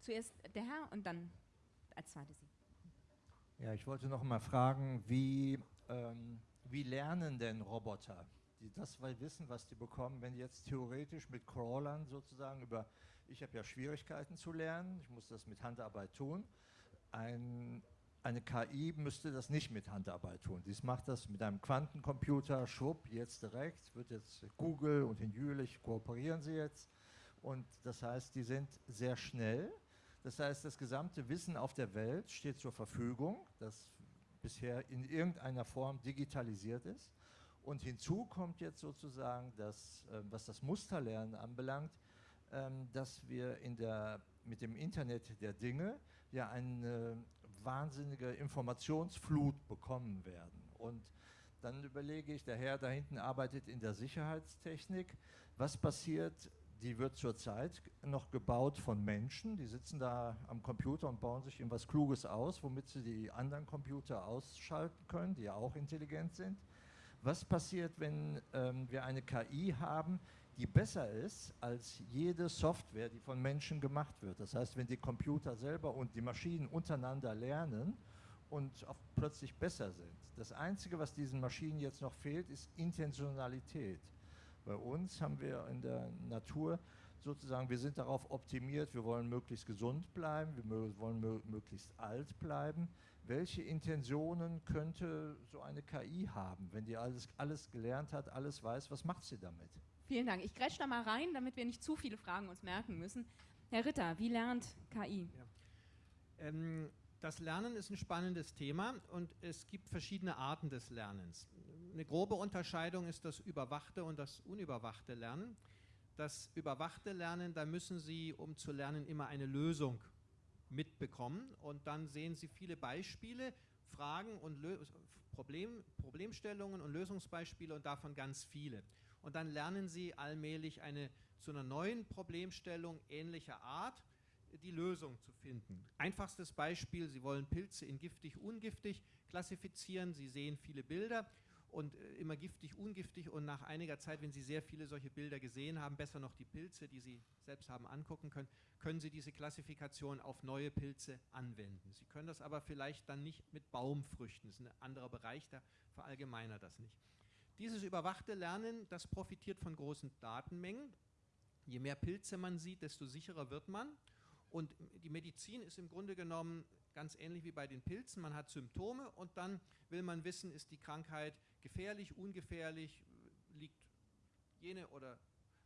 Zuerst der Herr und dann als zweites Sie. Ja, ich wollte noch mal fragen, wie, ähm, wie lernen denn Roboter? Die das wissen, was die bekommen, wenn die jetzt theoretisch mit Crawlern sozusagen über, ich habe ja Schwierigkeiten zu lernen, ich muss das mit Handarbeit tun, ein, eine KI müsste das nicht mit Handarbeit tun. Dies macht das mit einem Quantencomputer, schwupp, jetzt direkt, wird jetzt Google und in Jülich kooperieren sie jetzt. Und das heißt, die sind sehr schnell. Das heißt, das gesamte Wissen auf der Welt steht zur Verfügung, das bisher in irgendeiner Form digitalisiert ist. Und hinzu kommt jetzt sozusagen, dass, äh, was das Musterlernen anbelangt, ähm, dass wir in der, mit dem Internet der Dinge ja eine wahnsinnige Informationsflut bekommen werden. Und dann überlege ich, der Herr da hinten arbeitet in der Sicherheitstechnik. Was passiert? Die wird zurzeit noch gebaut von Menschen. Die sitzen da am Computer und bauen sich irgendwas Kluges aus, womit sie die anderen Computer ausschalten können, die ja auch intelligent sind. Was passiert, wenn ähm, wir eine KI haben, die besser ist als jede Software, die von Menschen gemacht wird. Das heißt, wenn die Computer selber und die Maschinen untereinander lernen und plötzlich besser sind. Das Einzige, was diesen Maschinen jetzt noch fehlt, ist Intentionalität. Bei uns haben wir in der Natur sozusagen, wir sind darauf optimiert, wir wollen möglichst gesund bleiben, wir wollen möglichst alt bleiben. Welche Intentionen könnte so eine KI haben, wenn die alles, alles gelernt hat, alles weiß, was macht sie damit? Vielen Dank. Ich grätsch da mal rein, damit wir nicht zu viele Fragen uns merken müssen. Herr Ritter, wie lernt KI? Ja. Ähm, das Lernen ist ein spannendes Thema und es gibt verschiedene Arten des Lernens. Eine grobe Unterscheidung ist das überwachte und das unüberwachte Lernen. Das überwachte Lernen, da müssen Sie, um zu lernen, immer eine Lösung mitbekommen und dann sehen Sie viele Beispiele, Fragen und Lö Problem, Problemstellungen und Lösungsbeispiele und davon ganz viele. Und dann lernen Sie allmählich eine zu einer neuen Problemstellung ähnlicher Art die Lösung zu finden. Einfachstes Beispiel, Sie wollen Pilze in giftig, ungiftig klassifizieren. Sie sehen viele Bilder und äh, immer giftig, ungiftig und nach einiger Zeit, wenn Sie sehr viele solche Bilder gesehen haben, besser noch die Pilze, die Sie selbst haben angucken können, können Sie diese Klassifikation auf neue Pilze anwenden. Sie können das aber vielleicht dann nicht mit Baumfrüchten, das ist ein anderer Bereich, da verallgemeinert das nicht. Dieses überwachte Lernen, das profitiert von großen Datenmengen. Je mehr Pilze man sieht, desto sicherer wird man. Und die Medizin ist im Grunde genommen ganz ähnlich wie bei den Pilzen. Man hat Symptome und dann will man wissen, ist die Krankheit gefährlich, ungefährlich, liegt jene oder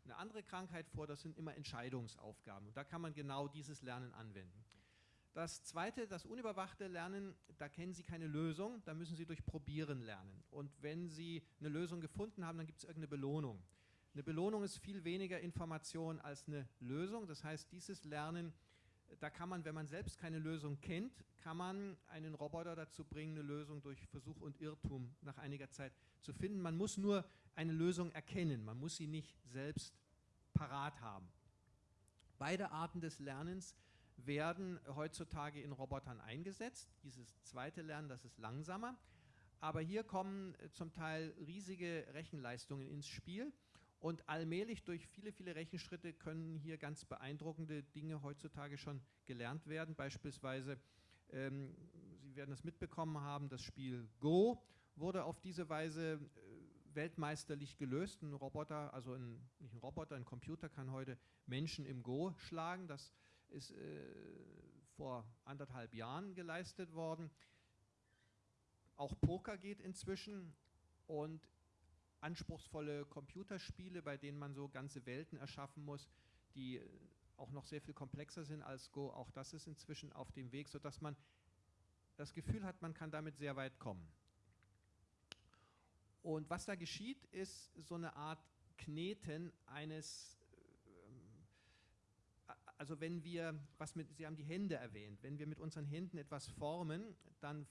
eine andere Krankheit vor. Das sind immer Entscheidungsaufgaben. Und da kann man genau dieses Lernen anwenden. Das zweite, das unüberwachte Lernen, da kennen Sie keine Lösung, da müssen Sie durch Probieren lernen. Und wenn Sie eine Lösung gefunden haben, dann gibt es irgendeine Belohnung. Eine Belohnung ist viel weniger Information als eine Lösung. Das heißt, dieses Lernen da kann man, wenn man selbst keine Lösung kennt, kann man einen Roboter dazu bringen, eine Lösung durch Versuch und Irrtum nach einiger Zeit zu finden. Man muss nur eine Lösung erkennen, man muss sie nicht selbst parat haben. Beide Arten des Lernens werden heutzutage in Robotern eingesetzt. Dieses zweite Lernen, das ist langsamer. Aber hier kommen äh, zum Teil riesige Rechenleistungen ins Spiel. Und allmählich durch viele, viele Rechenschritte können hier ganz beeindruckende Dinge heutzutage schon gelernt werden. Beispielsweise, ähm, Sie werden es mitbekommen haben, das Spiel Go wurde auf diese Weise äh, weltmeisterlich gelöst. Ein Roboter, also ein, nicht ein Roboter, ein Computer kann heute Menschen im Go schlagen. Das ist äh, vor anderthalb Jahren geleistet worden. Auch Poker geht inzwischen und anspruchsvolle Computerspiele, bei denen man so ganze Welten erschaffen muss, die äh, auch noch sehr viel komplexer sind als Go. Auch das ist inzwischen auf dem Weg, sodass man das Gefühl hat, man kann damit sehr weit kommen. Und was da geschieht, ist so eine Art Kneten eines, also wenn wir, was mit, Sie haben die Hände erwähnt, wenn wir mit unseren Händen etwas formen, dann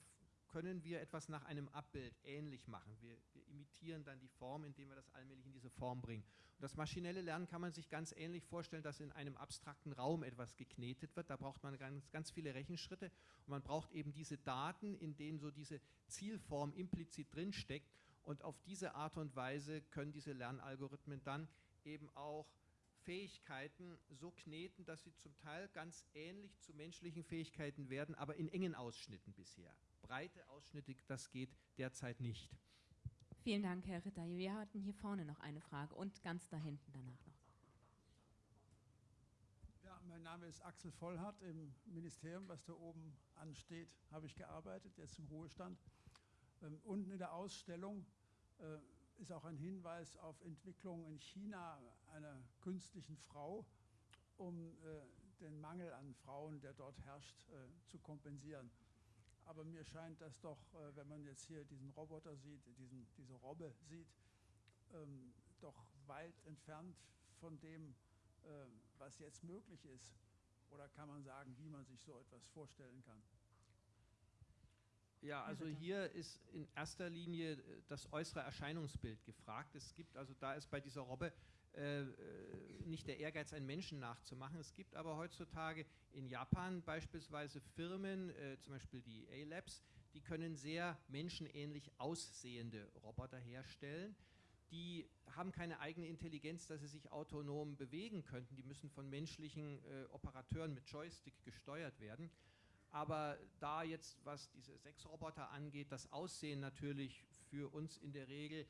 können wir etwas nach einem Abbild ähnlich machen. Wir, wir, imitieren dann die Form, indem wir das allmählich in diese Form bringen. Und das maschinelle Lernen kann man sich ganz ähnlich vorstellen, dass in einem abstrakten Raum etwas geknetet wird. Da braucht man ganz, ganz viele Rechenschritte und man braucht eben diese Daten, in denen so diese Zielform implizit drinsteckt. Und auf diese Art und Weise können diese Lernalgorithmen dann eben auch Fähigkeiten so kneten, dass sie zum Teil ganz ähnlich zu menschlichen Fähigkeiten werden, aber in engen Ausschnitten bisher breite Ausschnitte, das geht derzeit nicht. Vielen Dank, Herr Ritter. Wir hatten hier vorne noch eine Frage und ganz da hinten danach noch. Ja, mein Name ist Axel Vollhardt. Im Ministerium, was da oben ansteht, habe ich gearbeitet, jetzt im Ruhestand. Ähm, unten in der Ausstellung äh, ist auch ein Hinweis auf Entwicklung in China einer künstlichen Frau, um äh, den Mangel an Frauen, der dort herrscht, äh, zu kompensieren. Aber mir scheint das doch, äh, wenn man jetzt hier diesen Roboter sieht, diesen, diese Robbe sieht, ähm, doch weit entfernt von dem, äh, was jetzt möglich ist. Oder kann man sagen, wie man sich so etwas vorstellen kann? Ja, also hier ist in erster Linie äh, das äußere Erscheinungsbild gefragt. Es gibt also, da ist bei dieser Robbe äh, äh, nicht der Ehrgeiz, einen Menschen nachzumachen. Es gibt aber heutzutage in Japan beispielsweise Firmen, äh, zum Beispiel die A-Labs, die können sehr menschenähnlich aussehende Roboter herstellen. Die haben keine eigene Intelligenz, dass sie sich autonom bewegen könnten. Die müssen von menschlichen äh, Operateuren mit Joystick gesteuert werden. Aber da jetzt, was diese sechs Roboter angeht, das Aussehen natürlich für uns in der Regel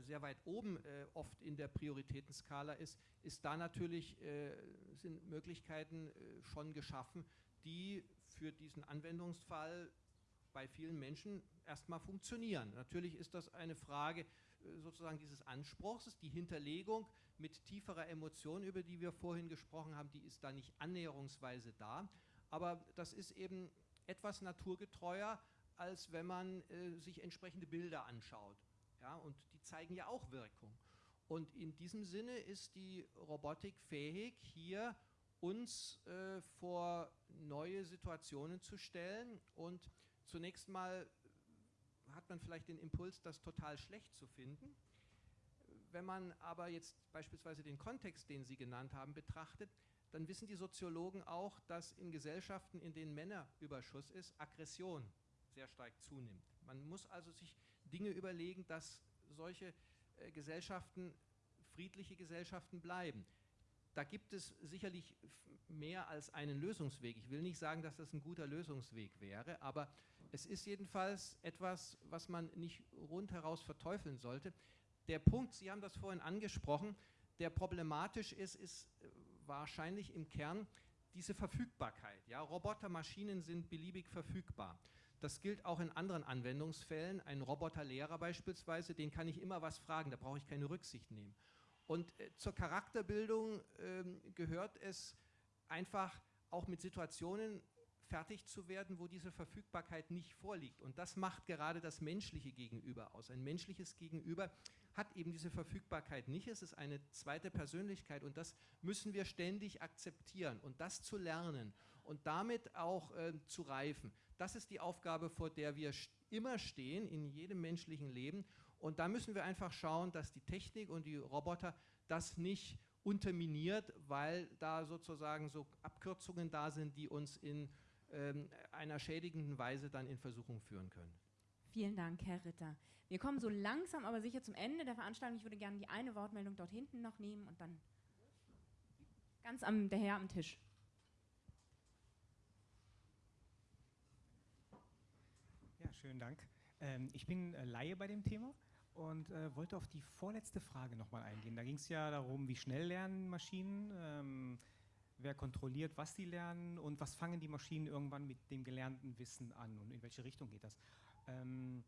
sehr weit oben äh, oft in der Prioritätenskala ist, ist da natürlich, äh, sind Möglichkeiten äh, schon geschaffen, die für diesen Anwendungsfall bei vielen Menschen erstmal funktionieren. Natürlich ist das eine Frage äh, sozusagen dieses Anspruchs, die Hinterlegung mit tieferer Emotion, über die wir vorhin gesprochen haben, die ist da nicht annäherungsweise da, aber das ist eben etwas naturgetreuer, als wenn man äh, sich entsprechende Bilder anschaut. Ja, und die zeigen ja auch Wirkung. Und in diesem Sinne ist die Robotik fähig, hier uns äh, vor neue Situationen zu stellen. Und zunächst mal hat man vielleicht den Impuls, das total schlecht zu finden. Wenn man aber jetzt beispielsweise den Kontext, den Sie genannt haben, betrachtet, dann wissen die Soziologen auch, dass in Gesellschaften, in denen Männerüberschuss ist, Aggression sehr stark zunimmt. Man muss also sich Dinge überlegen, dass solche äh, Gesellschaften friedliche Gesellschaften bleiben. Da gibt es sicherlich mehr als einen Lösungsweg. Ich will nicht sagen, dass das ein guter Lösungsweg wäre, aber es ist jedenfalls etwas, was man nicht rundheraus verteufeln sollte. Der Punkt, Sie haben das vorhin angesprochen, der problematisch ist, ist äh, wahrscheinlich im Kern diese Verfügbarkeit. Ja, Robotermaschinen sind beliebig verfügbar. Das gilt auch in anderen Anwendungsfällen. Ein Roboterlehrer beispielsweise, den kann ich immer was fragen, da brauche ich keine Rücksicht nehmen. Und äh, zur Charakterbildung äh, gehört es einfach auch mit Situationen fertig zu werden, wo diese Verfügbarkeit nicht vorliegt. Und das macht gerade das menschliche Gegenüber aus. Ein menschliches Gegenüber hat eben diese Verfügbarkeit nicht. Es ist eine zweite Persönlichkeit und das müssen wir ständig akzeptieren und das zu lernen und damit auch äh, zu reifen. Das ist die Aufgabe, vor der wir immer stehen in jedem menschlichen Leben. Und da müssen wir einfach schauen, dass die Technik und die Roboter das nicht unterminiert, weil da sozusagen so Abkürzungen da sind, die uns in ähm, einer schädigenden Weise dann in Versuchung führen können. Vielen Dank, Herr Ritter. Wir kommen so langsam aber sicher zum Ende der Veranstaltung. Ich würde gerne die eine Wortmeldung dort hinten noch nehmen und dann ganz am, der Herr am Tisch. Schönen Dank. Ähm, ich bin äh, Laie bei dem Thema und äh, wollte auf die vorletzte Frage nochmal eingehen. Da ging es ja darum, wie schnell lernen Maschinen, ähm, wer kontrolliert, was die lernen und was fangen die Maschinen irgendwann mit dem gelernten Wissen an und in welche Richtung geht das. Ähm,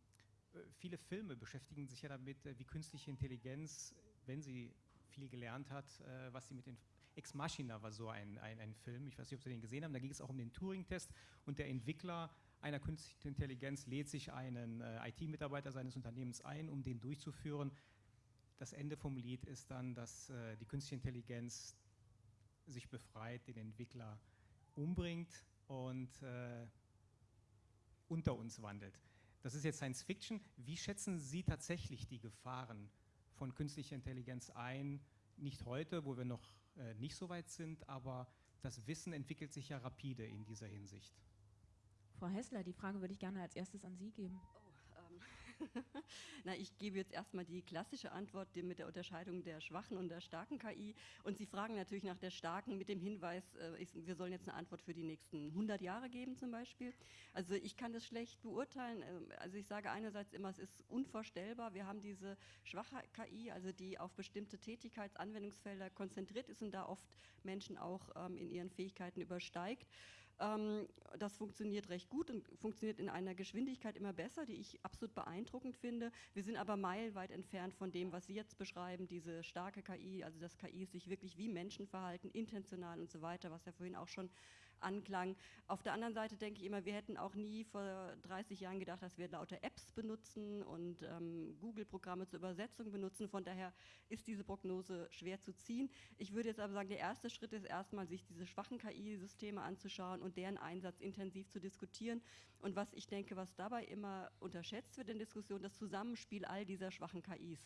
äh, viele Filme beschäftigen sich ja damit, äh, wie künstliche Intelligenz, wenn sie viel gelernt hat, äh, was sie mit den Ex Machina war so ein, ein, ein Film, ich weiß nicht, ob Sie den gesehen haben, da ging es auch um den Turing-Test und der Entwickler einer künstlichen Intelligenz lädt sich einen äh, IT-Mitarbeiter seines Unternehmens ein, um den durchzuführen. Das Ende vom Lied ist dann, dass äh, die künstliche Intelligenz sich befreit, den Entwickler umbringt und äh, unter uns wandelt. Das ist jetzt Science Fiction. Wie schätzen Sie tatsächlich die Gefahren von künstlicher Intelligenz ein? Nicht heute, wo wir noch äh, nicht so weit sind, aber das Wissen entwickelt sich ja rapide in dieser Hinsicht. Frau Hessler, die Frage würde ich gerne als erstes an Sie geben. Oh, ähm. (laughs) Na, ich gebe jetzt erstmal die klassische Antwort mit der Unterscheidung der schwachen und der starken KI. Und Sie fragen natürlich nach der starken mit dem Hinweis, äh, wir sollen jetzt eine Antwort für die nächsten 100 Jahre geben zum Beispiel. Also ich kann das schlecht beurteilen. Ähm, also ich sage einerseits immer, es ist unvorstellbar. Wir haben diese schwache KI, also die auf bestimmte Tätigkeitsanwendungsfelder konzentriert ist und da oft Menschen auch ähm, in ihren Fähigkeiten übersteigt. Ähm, das funktioniert recht gut und funktioniert in einer Geschwindigkeit immer besser, die ich absolut beeindruckend finde. Wir sind aber meilenweit entfernt von dem, was Sie jetzt beschreiben, diese starke KI, also das KI sich wirklich wie Menschen verhalten, intentional und so weiter, was ja vorhin auch schon anklang. Auf der anderen Seite denke ich immer, wir hätten auch nie vor 30 Jahren gedacht, dass wir lauter Apps benutzen und ähm, Google-Programme zur Übersetzung benutzen. Von daher ist diese Prognose schwer zu ziehen. Ich würde jetzt aber sagen, der erste Schritt ist erstmal, sich diese schwachen KI-Systeme anzuschauen und deren Einsatz intensiv zu diskutieren. Und was ich denke, was dabei immer unterschätzt wird in Diskussionen, das Zusammenspiel all dieser schwachen KIs.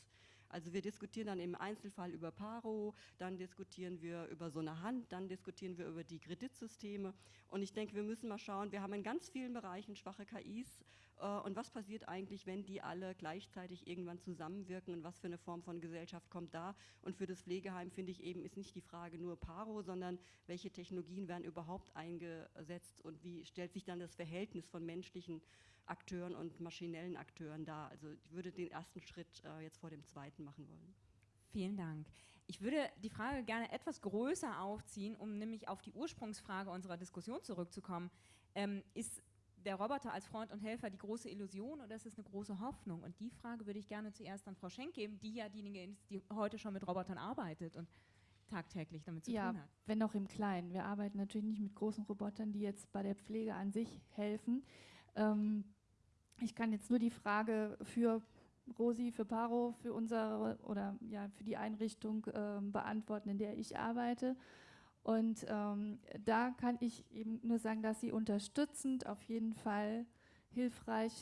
Also wir diskutieren dann im Einzelfall über Paro, dann diskutieren wir über so eine Hand, dann diskutieren wir über die Kreditsysteme. Und ich denke, wir müssen mal schauen, wir haben in ganz vielen Bereichen schwache KIs. Äh, und was passiert eigentlich, wenn die alle gleichzeitig irgendwann zusammenwirken und was für eine Form von Gesellschaft kommt da? Und für das Pflegeheim finde ich eben, ist nicht die Frage nur Paro, sondern welche Technologien werden überhaupt eingesetzt und wie stellt sich dann das Verhältnis von menschlichen Akteuren und maschinellen Akteuren dar. Also ich würde den ersten Schritt äh, jetzt vor dem zweiten machen wollen. Vielen Dank. Ich würde die Frage gerne etwas größer aufziehen, um nämlich auf die Ursprungsfrage unserer Diskussion zurückzukommen. Ähm, ist der Roboter als Freund und Helfer die große Illusion oder ist es eine große Hoffnung? Und die Frage würde ich gerne zuerst an Frau Schenk geben, die ja diejenige ist, die heute schon mit Robotern arbeitet und tagtäglich damit zu ja, tun hat. wenn auch im Kleinen. Wir arbeiten natürlich nicht mit großen Robotern, die jetzt bei der Pflege an sich helfen. Ähm, ich kann jetzt nur die Frage für Rosi für Paro, für unsere oder ja für die Einrichtung äh, beantworten, in der ich arbeite. Und ähm, da kann ich eben nur sagen, dass sie unterstützend auf jeden Fall hilfreich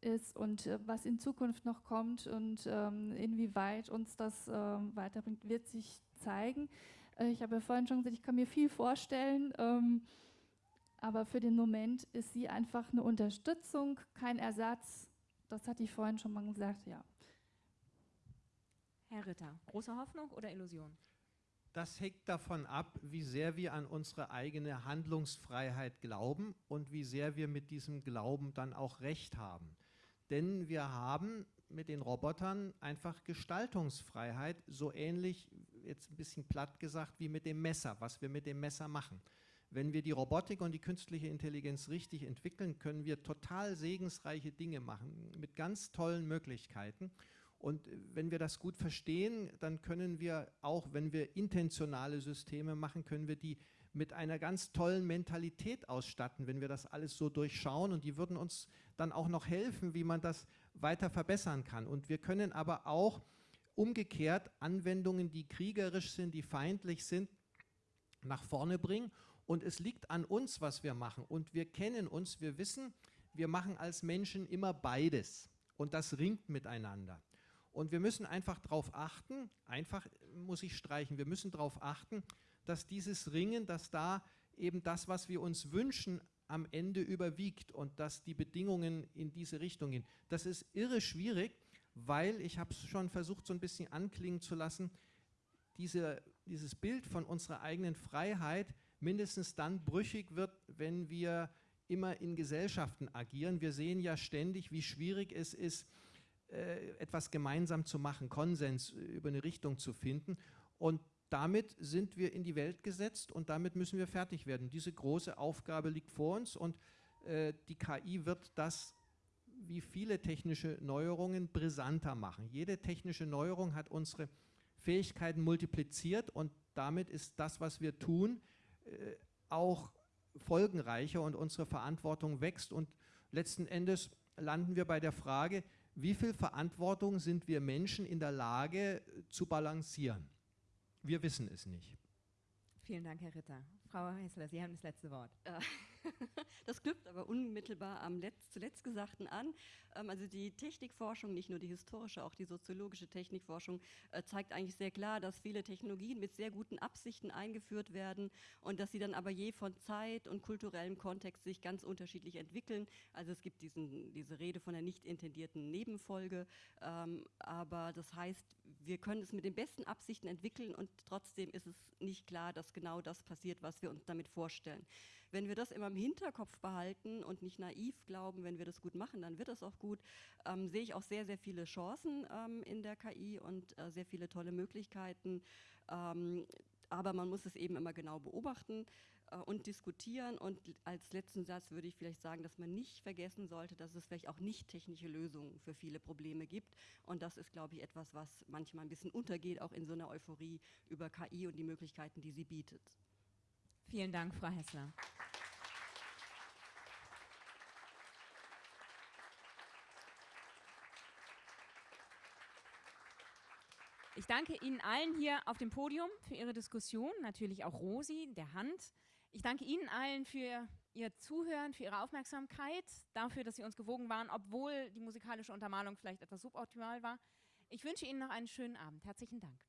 ist und äh, was in Zukunft noch kommt und ähm, inwieweit uns das äh, weiterbringt, wird sich zeigen. Äh, ich habe ja vorhin schon gesagt, ich kann mir viel vorstellen, ähm, aber für den Moment ist sie einfach eine Unterstützung, kein Ersatz. Das hatte ich vorhin schon mal gesagt, ja. Herr Ritter, große Hoffnung oder Illusion? Das hängt davon ab, wie sehr wir an unsere eigene Handlungsfreiheit glauben und wie sehr wir mit diesem Glauben dann auch recht haben. Denn wir haben mit den Robotern einfach Gestaltungsfreiheit, so ähnlich, jetzt ein bisschen platt gesagt, wie mit dem Messer, was wir mit dem Messer machen. Wenn wir die Robotik und die künstliche Intelligenz richtig entwickeln, können wir total segensreiche Dinge machen, mit ganz tollen Möglichkeiten. Und wenn wir das gut verstehen, dann können wir auch, wenn wir intentionale Systeme machen, können wir die mit einer ganz tollen Mentalität ausstatten, wenn wir das alles so durchschauen. Und die würden uns dann auch noch helfen, wie man das weiter verbessern kann. Und wir können aber auch umgekehrt Anwendungen, die kriegerisch sind, die feindlich sind, nach vorne bringen. Und es liegt an uns, was wir machen. Und wir kennen uns, wir wissen, wir machen als Menschen immer beides. Und das ringt miteinander. Und wir müssen einfach darauf achten, einfach muss ich streichen, wir müssen darauf achten, dass dieses Ringen, dass da eben das, was wir uns wünschen, am Ende überwiegt und dass die Bedingungen in diese Richtung gehen. Das ist irre schwierig, weil, ich habe es schon versucht so ein bisschen anklingen zu lassen, diese, dieses Bild von unserer eigenen Freiheit mindestens dann brüchig wird, wenn wir immer in Gesellschaften agieren. Wir sehen ja ständig, wie schwierig es ist, äh, etwas gemeinsam zu machen, Konsens über eine Richtung zu finden. Und damit sind wir in die Welt gesetzt und damit müssen wir fertig werden. Diese große Aufgabe liegt vor uns und äh, die KI wird das wie viele technische Neuerungen brisanter machen. Jede technische Neuerung hat unsere Fähigkeiten multipliziert und damit ist das, was wir tun, auch folgenreicher und unsere Verantwortung wächst und letzten Endes landen wir bei der Frage, wie viel Verantwortung sind wir Menschen in der Lage zu balancieren? Wir wissen es nicht. Vielen Dank, Herr Ritter. Frau Hessler, Sie haben das letzte Wort. (laughs) Das knüpft aber unmittelbar am Letz zuletzt Gesagten an. Ähm, also die Technikforschung, nicht nur die historische, auch die soziologische Technikforschung, äh, zeigt eigentlich sehr klar, dass viele Technologien mit sehr guten Absichten eingeführt werden und dass sie dann aber je von Zeit und kulturellem Kontext sich ganz unterschiedlich entwickeln. Also es gibt diesen, diese Rede von der nicht intendierten Nebenfolge, ähm, aber das heißt, wir können es mit den besten Absichten entwickeln und trotzdem ist es nicht klar, dass genau das passiert, was wir uns damit vorstellen. Wenn wir das immer im Hinterkopf behalten und nicht naiv glauben, wenn wir das gut machen, dann wird das auch gut, ähm, sehe ich auch sehr, sehr viele Chancen ähm, in der KI und äh, sehr viele tolle Möglichkeiten. Ähm, aber man muss es eben immer genau beobachten äh, und diskutieren. Und als letzten Satz würde ich vielleicht sagen, dass man nicht vergessen sollte, dass es vielleicht auch nicht technische Lösungen für viele Probleme gibt. Und das ist, glaube ich, etwas, was manchmal ein bisschen untergeht, auch in so einer Euphorie über KI und die Möglichkeiten, die sie bietet. Vielen Dank, Frau Hessler. Ich danke Ihnen allen hier auf dem Podium für Ihre Diskussion, natürlich auch Rosi, der Hand. Ich danke Ihnen allen für Ihr Zuhören, für Ihre Aufmerksamkeit, dafür, dass Sie uns gewogen waren, obwohl die musikalische Untermalung vielleicht etwas suboptimal war. Ich wünsche Ihnen noch einen schönen Abend. Herzlichen Dank.